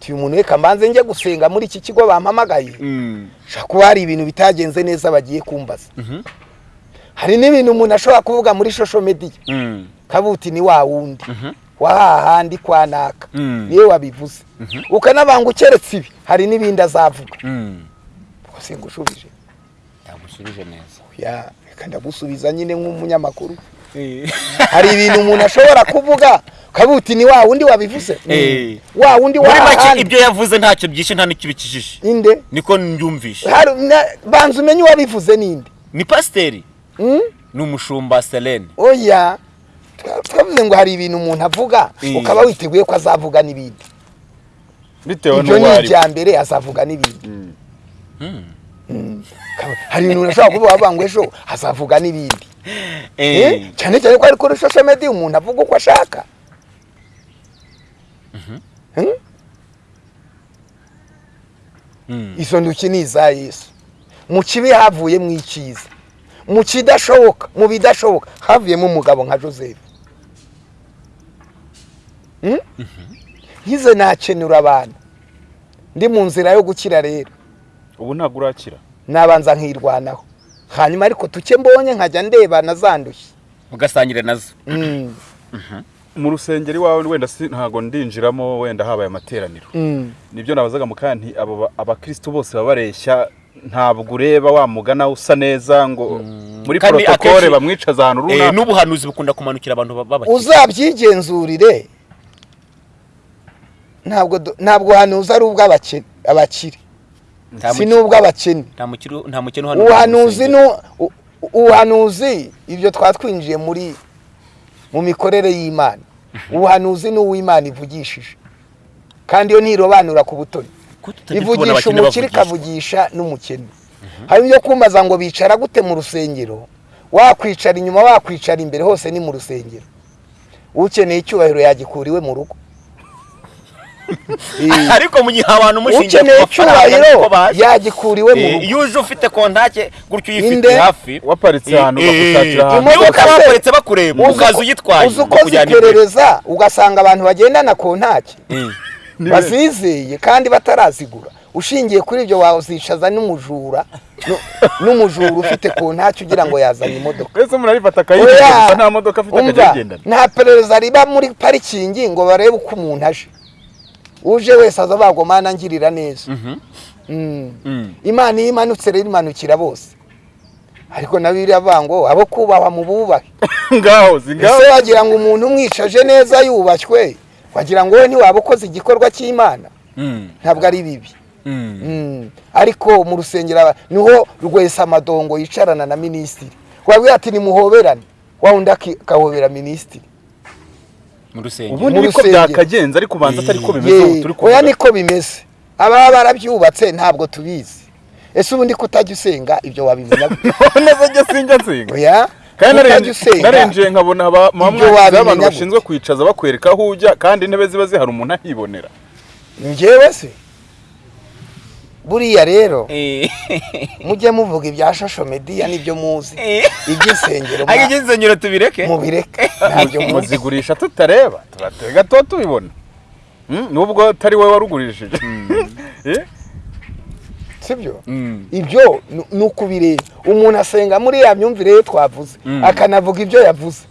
Tuyu umuntu reka mbanze njye gusenga muri iki kigo bampamagaye. Ushobora kuba hari ibintu bitagenze neza bagiye kumbaza. Mhm. hari n'ibintu umuntu ashobora kuvuga muri shosho mediya Mm. kabuti ni wa wundi. Mhm. wa hahandi kwa naka. Mm. ni we wabivuze. Ukanabanga ukeretse ibi hari n'ibindi azavuga. Mm. ubwo singushubije Ntagushubije neza. Ya reka ndagusubiza nyine nk'umunyamakuru. Hari ibintu umuntu ashobora kuvuga kabuti ni wa wundi wabivuze Eh. wa wundi wa hahandi ibyo yavuze ntacyo byishe nta n'icyo bikijije inde niko mbyumvishe banza umenye uwabivuze ninde ni pasiteri Mm? ni umushumba selene oya Twa- twavuze ngo hari ibintu umuntu avuga Eh. ukaba witeguye ko azavuga n'ibindi bitewe ibyo ni n'uwo ari we. ibya mbere azavuga n'ibindi Mm. Mm. Kaba- hari ibintu umuntu ashobora kuvuga ngo ejo azavuga n'ibindi Eh. Eh, cyane cyane ko ari kuri social media umuntu avuga uko ashaka. Hmm? Mm. izo ntoki ni iza yesu. Mu kibi havuyemo icyiza mu kidashoboka mu bidashoboka. Havuyemo umugabo nka joseph. Hmm? nkize nakenura abantu. Ndi mu nzira yo gukira rero. Ubu ntabwo urakira nabanza nkirwanaho. Hanyuma ariko tuke mbonye nkajya ndeba nazandushye ugasangire na zo. Mm, mu rusengero iwawe wenda si ntabwo ndinjiramo wenda habaye amateraniro. Mm. ni byo nabazaga mu kanti abo ba- abakristo bose baba bareshya ntabwo ureba wa mugana usa neza ngo muri Kandi protokole akenshi- bamwicaza ahantu Eh, runaka. n'ubuhanuzi bukunda kumanukira abantu b'abakire uzabyigenzurire. Ntabwo ntabwo ubuhanuzi ari ubw'abakene abakire. Nta si muki- n'ubw'abakene nta mukire nta mukene uhanura ubuhanuzi mu rusengero. nu- u- u- ubuhanuzi ibyo twatwinjiye muri mu mikorere y'imana. Ubuhanuzi ni uw'imana ivugishije. Kandi iyo ntirobanura ku butoni. Ivugisha abakene umukire ikavugisha n'umukene. Hari ibyo kumbaza ngo bicara gute mu rusengero wakwicara inyuma wakwicara imbere hose ni mu rusengero. Ukeneye icyubahiro yagikura iwe mu rugo. ariko mu gihe abantu mushingiye ku mafaranga niko baje yagikura iwe mu Eh, rugo. iyo uje ufite kontake gutyo uyifite hafi. Waparitse ahantu bagushakira ahantu. Imodoka imodoka se- baparitse bakureba ukaza uyitwaye uzi uko ziperereza ugasanga abantu bagendana kontake Eh. Bazizeye kandi batarazigura. Ushingiye kuri ibyo wazishaza n'umujura nu- n'umujura ufite kontake ugira ngo yazanye imodoka. Mbese umuntu arifata akayigendera Oya, gusa nta modoka afite akajya umva, ayigendana nta perereza riba muri parikingi ngo barebe uko umuntu aje. Uje wese aza bagomana ngirira neza. Mhm. Mm. Mm. imana iyo imanutse rero imanukira bose. Ariko na biriya avuga ngo abo kubahwa mu bubahe ngaho ngaho ese wagira ngo umuntu umwicaje neza yubashywe? Wagira ngo we ntiwaba ukoze igikorwa cy'imana? Mm. ntabwo ari bibi. Ariko mu rusengero ni ho rwesa amadongo yicarana na minisitiri. Wabwira ati nimuhoberane? Wa wundi aki- akahobera minisitiri. Mu rusengero. Ubundi niko byakagenze ariko ubanza atari ko bimeze ubu turi oya kuvuga niko bimeze. Ababa barabyubatse ntabwo tubizi. Ese ubundi kutajya usenga ibyo wabimenya gute? neza njye sinjya nsenga oya kandi narenje- nkabona abantu bashinzwe kwicaza bakwereka aho ujya kandi intebe ziba zihari umuntu ahibonera. Njyewe se? Buriya rero Eh. mujye muvuga ibya shosho mediya ni byo muzi. Iby'insengero ariko iby'insengero tubireke. mubireke. Ntabyo muzi. muzigurisha tutareba. Turatega tuba tubibona. Mm, nubwo atari wowe warugurishije. Eh? sibyo? Mm. ibyo ni- ni ukubireba umuntu asenga muri ya myumvire ye twavuze. Akanavuga ibyo yavuze.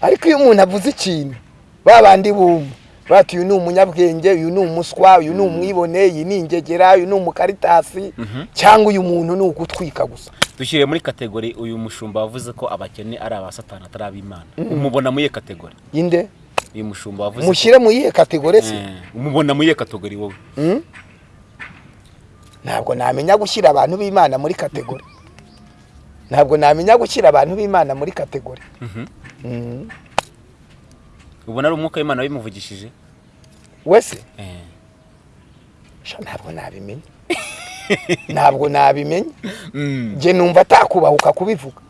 Ariko iyo umuntu avuze ikintu ba bandi bumva. Bati uyu ni umunyabwenge uyu ni umuswa uyu ni umwibone iyi ni ingegera uyu ni umukaritasi cyangwa uyu muntu ni ugutwika gusa. Dushyire muri kategori uyu mushumba wavuze ko abakene ari abasatani atari ab'imana umubona muri iyo kategori? Inde uyu mushumba wavuze mushyire mu yihe kategori se. Eh, umubona muri iyo kategori wowe. Ntabwo namenya gushyira abantu b'imana muri kategori. Ntabwo namenya gushyira abantu b'imana muri kategori. Mm. Ubona ari umwuka w'imana wabimuvugishije. Wese? Eh. ntabwo nabimenya ntabwo nabimenya Mm. njye numva atakubahuka kubivuga.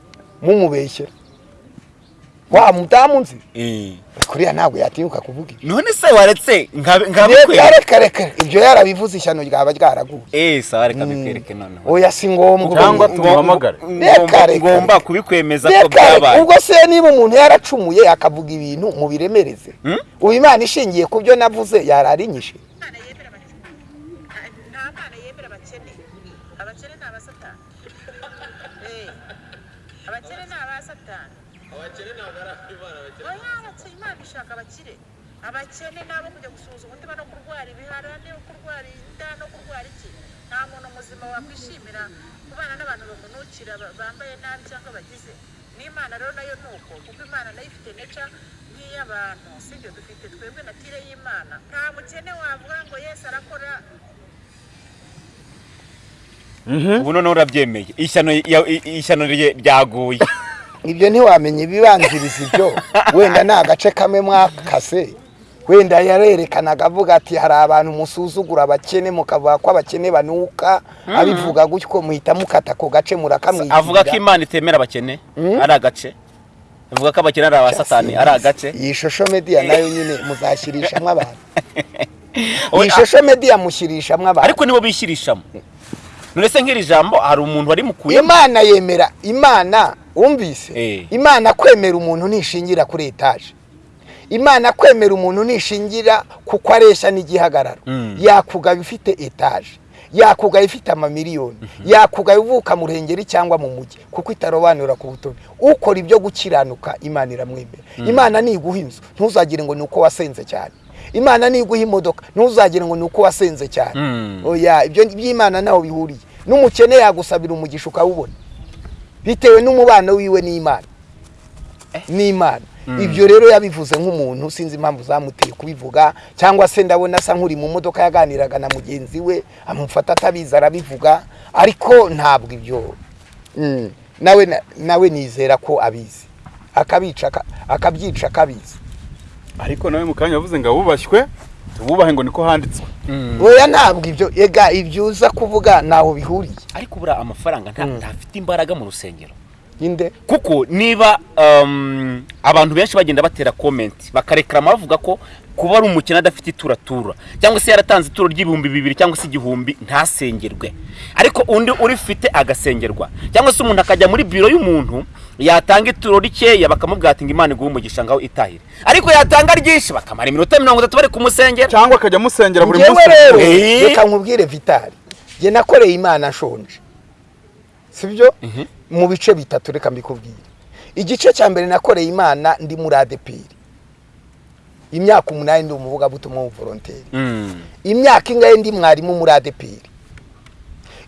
Mumubeshyera wa mudamu nzi Eh. kuriya ntabwo yatinyuka kuvuga. Ibyo none se waretse nka- reka nkabikwereka reka reka ibyo yarabivuze ishyano ryaba ryaraguye. Eh sawa reka bikwereke noneho. Oya si ngombwa Cyangwa tumuhamagare. Ngomba kubikwemeza ko byabaye. Ubwo se niba umuntu yaracumuye akavuga ibintu mubiremereze? Ubu imana ishingiye ku byo navuze yararinyishe Imana yemera abakene nta mana yemera abakene abakene ni abasatani Eh, abakene ni abasatani abakene ntabwo ari abimana abakene imana ishaka abakire abakene ni abo kujya gusuhuza umutima no kurwara ibiharane no kurwara inda no kurwara iki? Nta muntu muzima wakwishimira kubana n'abantu bamunukira ba- bambaye nabi cyangwa bagize. N'imana rero na yo ni uko kuko imana na yo ifite neca nk'iy'abantu. Sibyo dufite twebwe natire y'imana. Nta mukene wavuga ngo yesu arakora. Ubu noneho urabyemeye. Ishyano ryaguye. Ibyo ntiwamenya ibibanziriza ibyo. Wenda ni agace kamwe mwakase. Wenda yarerekanaga avuga ati hari abantu musuzugura abakene mukavuga ko abakene banuka. Abivuga gutyo muhita mukata ako gace murakamwigira avuga ko imana itemera abakene ari agace. Avuga ko abakene ari abasatani ari agace. Iyi shosho mediya na yo nyine muzashyirishamo abantu. Iyi shosho mediya mushyirishamo abantu. Ariko nibo bishyirishamo none se nk'iri jambo hari umuntu wari mukuyemo imana yemera imana wumvise? Eh. imana kwemera umuntu ntishingira kuri etaje. Imana kwemera umuntu ntishingira kuko areshya n'igihagararo. Mm. yakugaba ifite etaje yakugaba ifite amamiliyoni yakugaba ivuka mu ruhengeri cyangwa mu mujyi kuko itarobanura ku butoni ukora ibyo gukiranuka imana iramwemera. Imana niguha inzu ntuzagire ngo ni uko wasenze cyane. Imana niguha imodoka ntuzagire ngo ni uko wasenze cyane. Mm. oya ibyo by'imana ntaho bihuriye. N'umukene yagusabira umugisha ukawubona. Bitewe n'umubano wiwe n'imana. N'imana. Ibyo rero yabivuze nk'umuntu sinzi impamvu zamuteye kubivuga cyangwa se ndabona asa nk'uri mu modoka yaganiraga na mugenzi we amufata atabizi arabivuga ariko ntabwo ibyo Mm. nawe na- nawe nizera ko abizi. Akabyica akabizi. Ariko nawe mu kanya yavuze ngo abubashywe tububahe ngo niko handitswe. Oya ntabwo ibyo ega ibyo uza kuvuga ntaho bihuriye. Ariko buriya amafaranga nta- ntafite imbaraga mu rusengero. Inde? Kuko niba um, abantu benshi bagenda batera komenti bakarekarama bavuga ko kuba ari umukene adafite ituratura cyangwa se yaratanze ituro ry'ibihumbi bibiri cyangwa se igihumbi ntasengerwe. Ariko undi urifite agasengerwa. Cyangwa se umuntu akajya muri biro y'umuntu yatanga ituro rikeya bakamubwira ati ngo imana iguhe umugisha ngaho itahire. Ariko yatanga ryinshi bakamara iminota mirongo itatu bari kumusengera. Cyangwa akajya amusengera buri munsi. rero reka nkubwire vitali njye nakoreye imana nshonje sibyo? Mu bice bitatu reka mbikubwire. Igice cya mbere nakoreye imana ndi muri adeperi imyaka umunani ndi umuvugabutumwa w'umuvoronteri Mm. imyaka ingahe ndi mwarimu muri adeperi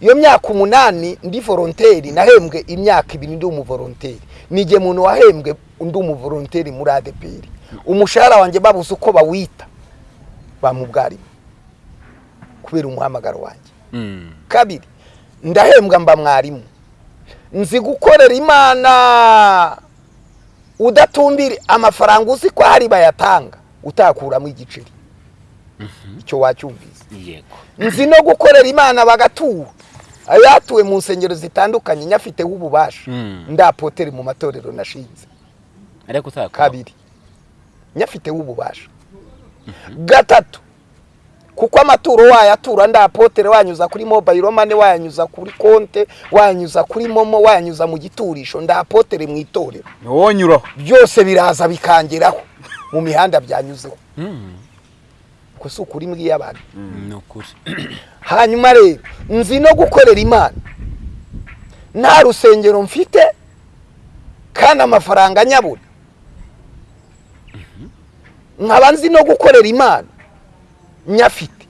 iyo myaka umunani ndi voronteri nahembwe imyaka ibiri ndi umuvoronteri nijye muntu wahembwe undi umuvoronteri muri adeperi umushahara wanjye babuze uko bawita bamubwarimu kubera umuhamagaro wanjye. Mm. kabiri ndahembwa mba mwarimu. Nzi gukorera imana. Udatumbira amafaranga uzi ko hari bayatanga utakuramo igiceri. Icyo wacyumvise. Yego. Nzi no gukorera imana bagatura. Ayatuwe mu nsengero zitandukanye nyafiteho ububasha Mm. ndapotere mu matorero nashinze. Kabiri. Nyafiteho ububasha gatatu. Kuko amaturo wayatura ndapotere wanyuza kuri mobile money wayanyuza kuri konte wayanyuza kuri momo wayanyuza mu giturisho ndapotere mu itorero. Ntiwonyuraho byose biraza bikangeraho mu mihanda byanyuzeho. Mm. ko si ukuri mbwiye abantu. Ni ukuri. Hanyuma rero nzi no gukorera imana. Nta rusengero mfite kandi amafaranga nyabura nkaba nzi no gukorera imana. Nyafite.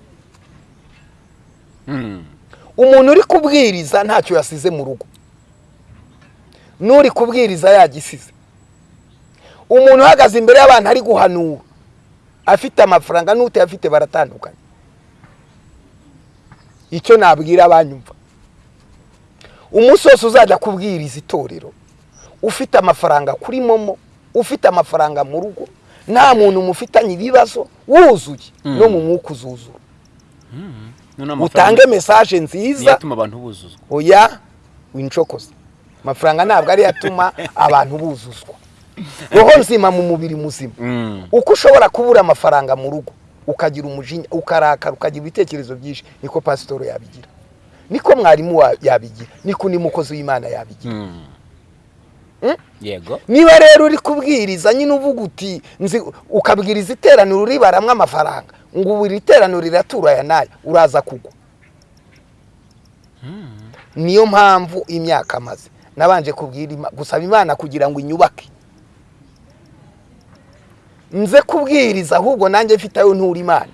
Mm. umuntu uri kubwiriza ntacyo yasize mu rugo. N'uri kubwiriza yagisize. Umuntu uhagaze imbere y'abantu ari guhanura. Afite amafaranga n'utayafite baratandukanye. Icyo nabwira abanyumva. Umunsi wose uzajya kubwiriza itorero. Ufite amafaranga kuri momo ufite amafaranga mu rugo. Nta muntu mufitanye ibibazo. Wuzuye. No mu mwuka uzuzura amafaranga. Utange mesaje nziza. Atuma abantu buzuzwa. Oya wincokoza amafaranga ntabwo ariyo atuma abantu buzuzwa. Roho nzima mu mubiri muzima. Mm. uko ushobora kubura amafaranga mu rugo ukagira umujinya ukarakara ukagira ibitekerezo byinshi niko pasitoro yabigira. Niko mwarimu wa- yabigira. Niko n'umukozi w'imana yabigira? Yego. Niba rero uri kubwiriza nyine uvuga uti ukabwiriza iteraniro ribaramwo amafaranga. Ngo ubu iri teraniro riratura aya n'aya uraza kugwa. Niyo mpamvu imyaka amaze. Nabanje kubwira gusaba imana kugira ngo inyubake. Nze kubwiriza ahubwo nanjye mfite ayo ntura imana.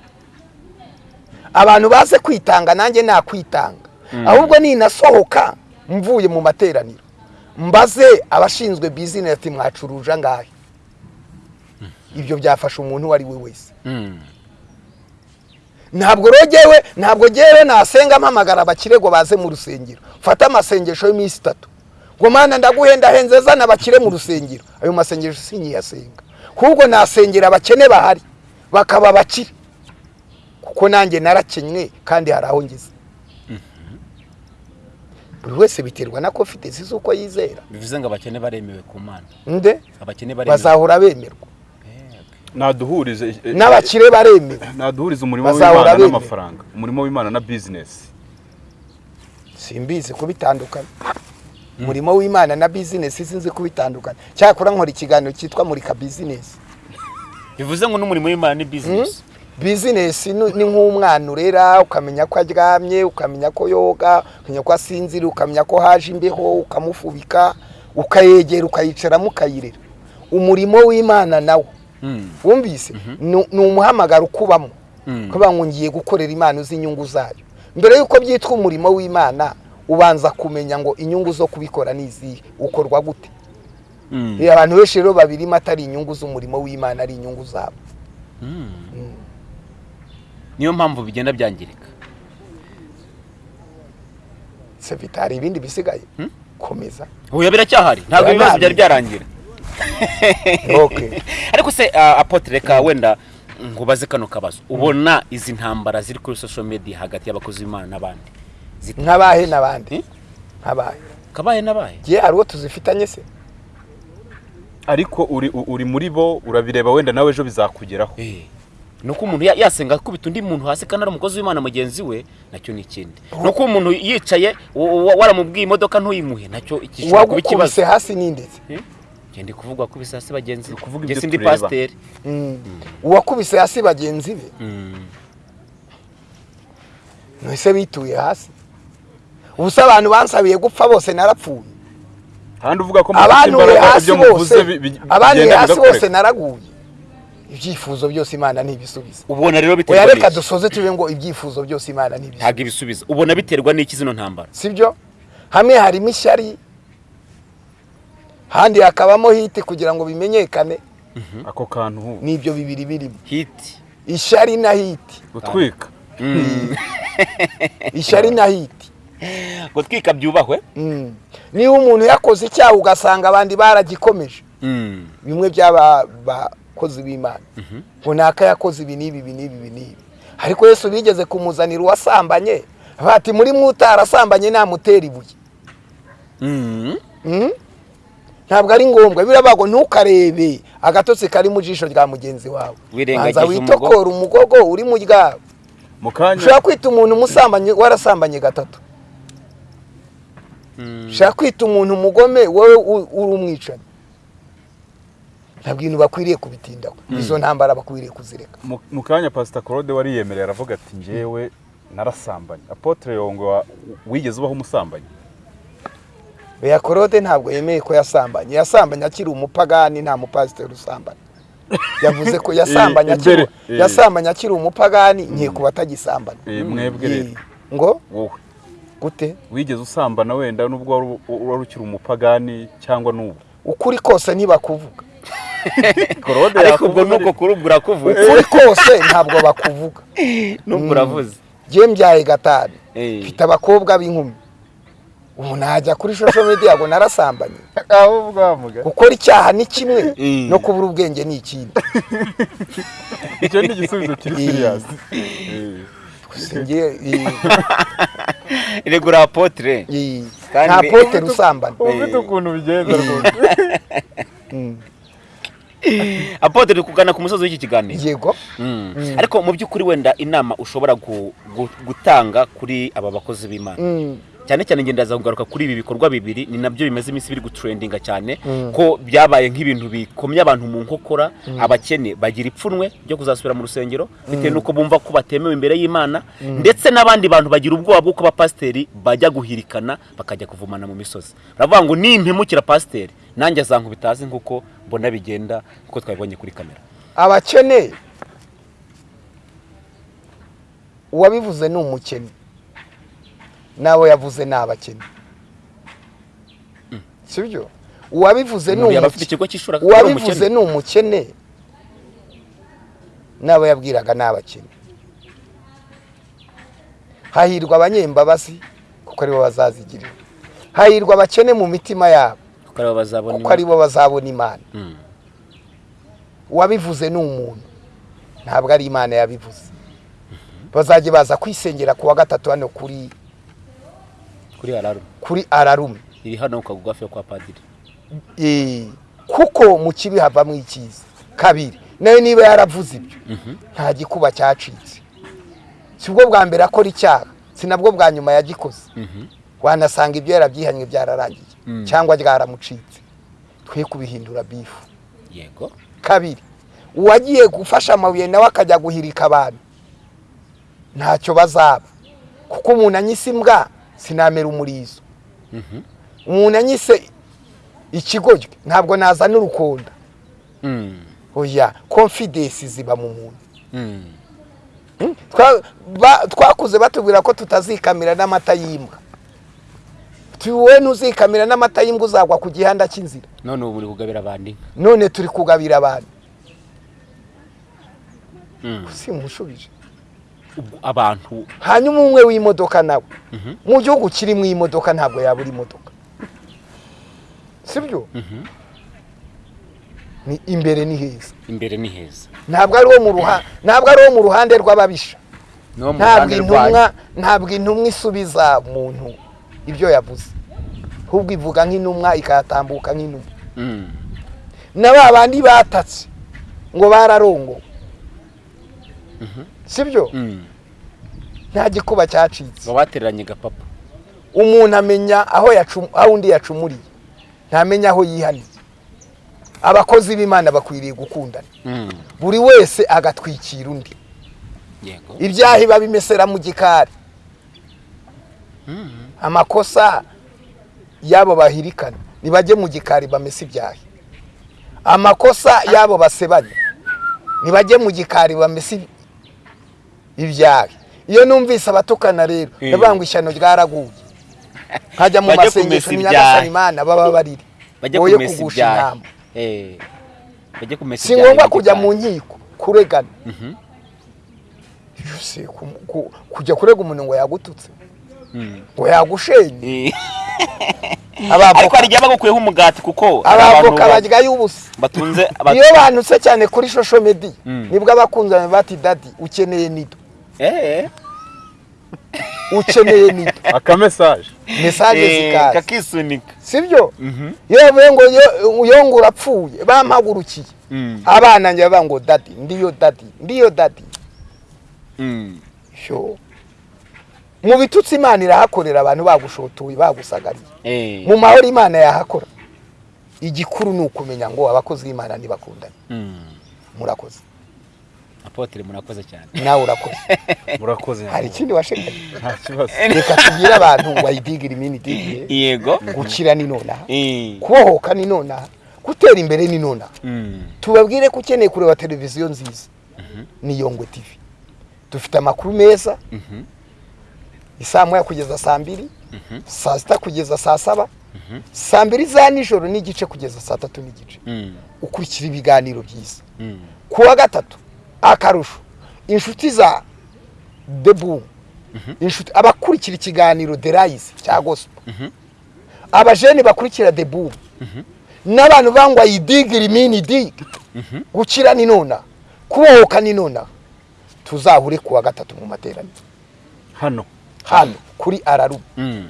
Abantu baze kwitanga nanjye nakwitanga. Ahubwo ninasohoka mvuye mu materaniro. Mbaze abashinzwe bizinesi mwacuruje angahe ibyo byafasha umuntu uwo ari we wese. Mm. ntabwo rogewe ntabwo ngewe nasenga mpamagara abakire ngo baze mu rusengero. Fata amasengesho y'iminsi itatu. Ngo mana ndaguhenda henze zana abakire mu rusengero. Ayo masengesho sinkiyasenga ahubwo nasengera abakene bahari bakaba abakire. Kuko nanjye narakenywe kandi hari aho ngeze. Buri wese biterwa na confidence z'uko yizera. Bivuze ngo abakene baremewe ku mana. Nde? Abakene baremewe. Bazahora bemerwa. Naduhurize eh, n'abakire baremewe. Naduhurize umurimo w'imana n'amafaranga. Umurimo w'imana na bizinesi simbizi kubitandukanya. Umurimo w'imana na bizinesi sinzi kubitandukanya. Cyakora nkora ikiganiro cyitwa murika bizinesi bivuze ngo n'umurimo w'imana ni bizinesi bizinesi ni nk'umwana urera ukamenya ko aryamye ukamenya ko yoga ukamenya ko asinzira ukamenya ko haje imbeho ukamufubika ukayegera ukayicaramo ukayirera umurimo w'imana nawo. Mm. wumvise? Ni ni umuhamagaro ukubamo. Mm. kuvuga ngo ngiye gukorera imana uzi inyungu zayo. Mbere y'uko byitwa umurimo w'imana ubanza kumenya ngo inyungu zo kubikora ni izihe? Ukorwa gute? Mm. Eh, abantu benshi rero babirimo atari inyungu z'umurimo w'imana ari inyungu zabo. Niyo mpamvu bigenda byangirika. Se bitari ibindi bisigaye. Komeza. Oya biracyahari ntabwo ibibazo byari byarangira. Okay. ariko se uh, apotre reka wenda nkubaze kano kabazo. Ubona izi ntambara ziri kuri social media hagati y'abakozi b'imana n'abandi? Nk'abahe n'abandi. Eh? nk'abahe. Kabaye n'abaye gihe hari uwo tuzifitanye se? Ariko uri muri bo urabireba wenda nawe ejo bizakugeraho. Eh, ni uko umuntu ya- yasenga akubita undi muntu hasi kandi ari umukozi w'imana mugenzi we na cyo ni ikindi. Ni uko umuntu yicaye wa- wa- waramubwiye imodoka ntuyimuhe na cyo gishobora kuba ikibazo hasi n'indetse. Eh? ngende kuvuga kubisa hasi bagenzi be. kuvuga Njye ibyo sindi pasiteri. Uwakubise hasi bagenzi be? Mm. ntese bituye hasi. Ubusa abantu bansabiye gupfa bose narapfuye. Imbaraga hasi bose bi- ibyifuzo byose imana ntibisubiza ubona rero biterwa reka n'iki? dusoze tuve ngo ibyifuzo byose imana ntibisubiza ntabwo ibisubiza ubona biterwa n'iki zino ntambara? Sibyo? Hamwe harimo ishyari handi hakabamo hiti kugira ngo bimenyekane. Ako kantu n'ibyo bibiri birimo. Hiti. Ishyari na hiti. Gutwika. Ishyari na hiti. Gutwika byubahwe? Mm. niba umuntu yakoze icyaha ugasanga abandi baragikomeje. Mm. bimwe by'aba bakozi b'imana runaka yakoze ibi n'ibi ibi n'ibi ibi n'ibi. Ariko yesu bigeze kumuzanira uwasambanye bati muri mwe utarasambanye namutera ibuye. Mm. Mm? ntabwo ari ngombwa. Birabago ntukarebe agatotsi kari mu jisho rya mugenzi wawe. Wirengagiza banza witokora umugogo uri mu kanya ushobora kwita umuntu umusambanyi warasambanye gatatu. Mm. ushobora kwita umuntu umugome wowe uri umwicanyi. Ntabwo ibintu bakwiriye kubitindaho. Izo ntambara bakwiriye kuzireka. Mu- kanya pasita claude wariyemereye aravuga ati njyewe narasambanye apotre yongwe wa- wigeze ubaho umusambanyi? Beya korode ntabwo yemeye ko yasambanye yasambanye akiri umupagani nta mupasiteri usambanye yavuze ko yasambanye akiri yasambanye akiri umupagani nkekuba atagisambana Eh, mwebwe rero. Eh, ngo? Wowe. Gute? Wigeze usambana wenda nubwo wari ukiri umupagani cyangwa n'ubu? Ukuri kose ntibakuvuga. claude ariko ubwo nuko kuri ubwo urakuvuze ukuri kose ntabwo bakuvuga. Nubwo uravuze. Njye mbyaye gatanu mfite abakobwa b'inkumi. Ubu najya kuri social media ngo narasambanye. Gukora icyaha ni kimwe Mm. no kubura ubwenge ni ikindi. Icyo ni igisubizo kiri regura apotre eh, Kandi- nta potere usambana ufite ukuntu bigenza rwose. Apotre turi kugana ku musozi w'iki kiganiro. Yego. Mm. ariko mu by'ukuri wenda inama ushobora gu- gu- gutanga kuri aba bakozi b'imana. Mm. cyane cyane ngenda kugaruka kuri ibi bikorwa bibiri ni na byo bimaze iminsi biri gutrendinga cyane ko byabaye nk'ibintu bikomye abantu mu nkokora abakene bagira ipfunwe ryo kuzasubira mu rusengero bitewe n'uko bumva ko batemewe imbere y'imana ndetse n'abandi bantu bagira ubwoba bw'uko abapasiteri bajya guhirikana bakajya kuvumana mu misozi. Baravuga ngo nimpemukira pasiteri? Nanjye azankubita hasi nk'uko mbona bigenda nk'uko twabibonye kuri kamera. Abakene uwabivuze ni umukene n'abo yavuze ni abakene. Cy'ishuri akaba ari uwabivuze ni umukene n'abo yabwiraga ni abakene. Hahirwa abanyembabazi kuko ari bo bazazigirira. Hahirwa abakene mu mitima yabo. Kuko ari bo bazabona imana. Mm. uwabivuze ni umuntu ntabwo ari imana yabivuze. Bazajya baza kwisengera ku wa gatatu hano kuri kuri ararume. iri hano kagufi kwa padiri. Kuko mu kibi havamo icyiza. Kabiri na yo niba yaravuze ibyo nta gikuba cyacitse. Si bwo bwa mbere akora icyaha si nabwo bwa nyuma yagikoze. Wanasanga ibyo yarabyihannye byararangiye. Cyangwa ryaramucitse. Twe kubihindura bifu yego. Kabiri uwagiye gufasha amabuye nawe akajya guhirika abantu. Ntacyo bazaba. Kuko umuntu anyise imbwa sinamera umurizo. Umuntu anyise ikigoryi ntabwo nazana urukonda. Mm. oya confidence ziba mu muntu. Mm. Hmm? Twakuze batubwira ko tutazikamira n'amata y'imbwa Tu- wowe ntuzikamira n'amata y'imbwa uzagwa ku gihanda cy'inzira. None ubu muri kugabira abandi. None turi kugabira abantu Mm. simushubije abantu hanyuma umwe w'imodoka nawe. Mu gihugu kirimo imodoka ntabwo yabura imodoka. Sibyo? Ni imbere ni heza. Imbere ni heza. Ntabwo ari wo mu ruhande ntabwo ari wo mu ruhande rw'ababisha. Ntabwo intumwa isubiza muntu. Ibyo yavuze. Ahubwo ivuga nk'intumwa ikayatambuka nk'intumwa. Mm. na ba bandi batatse ngo bararongowe sibyo Mm. nta gikuba cyacitse. Ngo batereranye gapapa umuntu amenya aho undi yacumuriye. Ntamenya aho yihaniye. Abakozi b'imana bakwiriye gukundana. Mm. buri wese agatwikira undi. Ibyaha biba bimesera mu gikari. Amakosa y'abo bahirikana. Ntibajye mu gikari bamese ibyaha amakosa y'abo basebanya. Ntibajye mu gikari bamese ibyaha iyo numvise abatukana rero ndavuga ngo ishyano ryaraguye. Nkajya mu masengesho imana baba bariri kumesa kugusha inama Eh. si ngombwa kujya mu nkiko kuregana. Mhm. kujya kurega umuntu ngo yagututse. Ngo yagushenye Eh. ariko hari igihe bagukuyeho umugati kuko abavoka ba- barya y'ubusa. iyo bantutse cyane kuri shosho medi Mm. ni bwo abakunzani bati dadi ukeneye nido. Eh, ukeneye nido. Akamesaje mesaje eh, zikaza kakisunika sibyo? Mhm. iyo bavuye ngo yo- yo ngo urapfuye bampagurukiye Mm. abana njye bavuga ngo dadi ndiyo dadi ndiyo dadi Mm. sho. Mu bitutsi imana irahakorera abantu bagushotoye bagusagariye Eh. mu mahoro imana yahakora. Igikuru ni ukumenya ngo abakozi b'imana ntibakundane Mm. murakoze. Apotre murakoze cyane. Nawe urakoze. Murakoze. Hari ikindi washeganye nta kibazo. Reka tubwire abantu imini idigiye. Yego. Gukira ni nonaha. Eh. kubohoka ni nonaha. Gutera imbere ni nonaha. Mm. tubabwire ko ukeneye kureba televiziyo nziza. Ni yongwe tv dufite amakuru meza. Mhm. isaa moya kugeza saa mbiri saa sita kugeza saa saba saa mbiri za nijoro n'igice kugeza saa tatu n'igice. Mm. ukurikira ibiganiro byiza. Mm. ku wa gatatu akarusho. Inshuti za debu inshuti abakurikira ikiganiro derayisi cya gospel. Abajene bakurikira debu n'abantu bangwa yidigire imini dig gukira ni nona. Kubohoka ni nona. Tuzahure ku wa gatatu mu materaniro. Hano. Hano kuri ararubu Mm.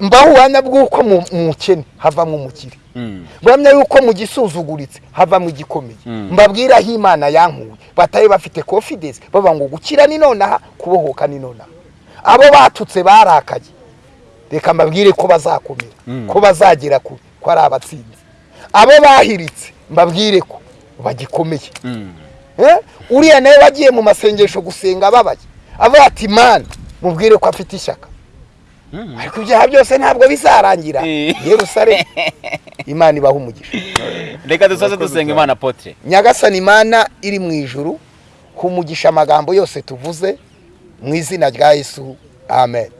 mbaho ubuhamya bw'uko mu mu mukene havamo umukire Mm. buhamya yuko mu gisuzuguritse havamo igikomeye Mm. mbabwira aho imana yankuye batabe bafite confidence bavuga ngo gukira ni nonaha kubohoka ni nonaha abo batutse barakaye reka mbabwire ko bazakomera ko bazagera kure ko ari abatsinzi abo bahiritse mbabwire ko bagikomeye. Eh? uriya nawe wagiye mu masengesho gusenga ababaye avuga ati mana mubwire ko afite ishyaka. Mm. ariko ibyaha byose ntabwo bizarangira. Yerusalemu. Imana ibaha umugisha. Reka dusoze dusenga imana apotre nyagasani imana iri mu ijuru humugisha amagambo yose tuvuze mu izina rya yesu. Amen.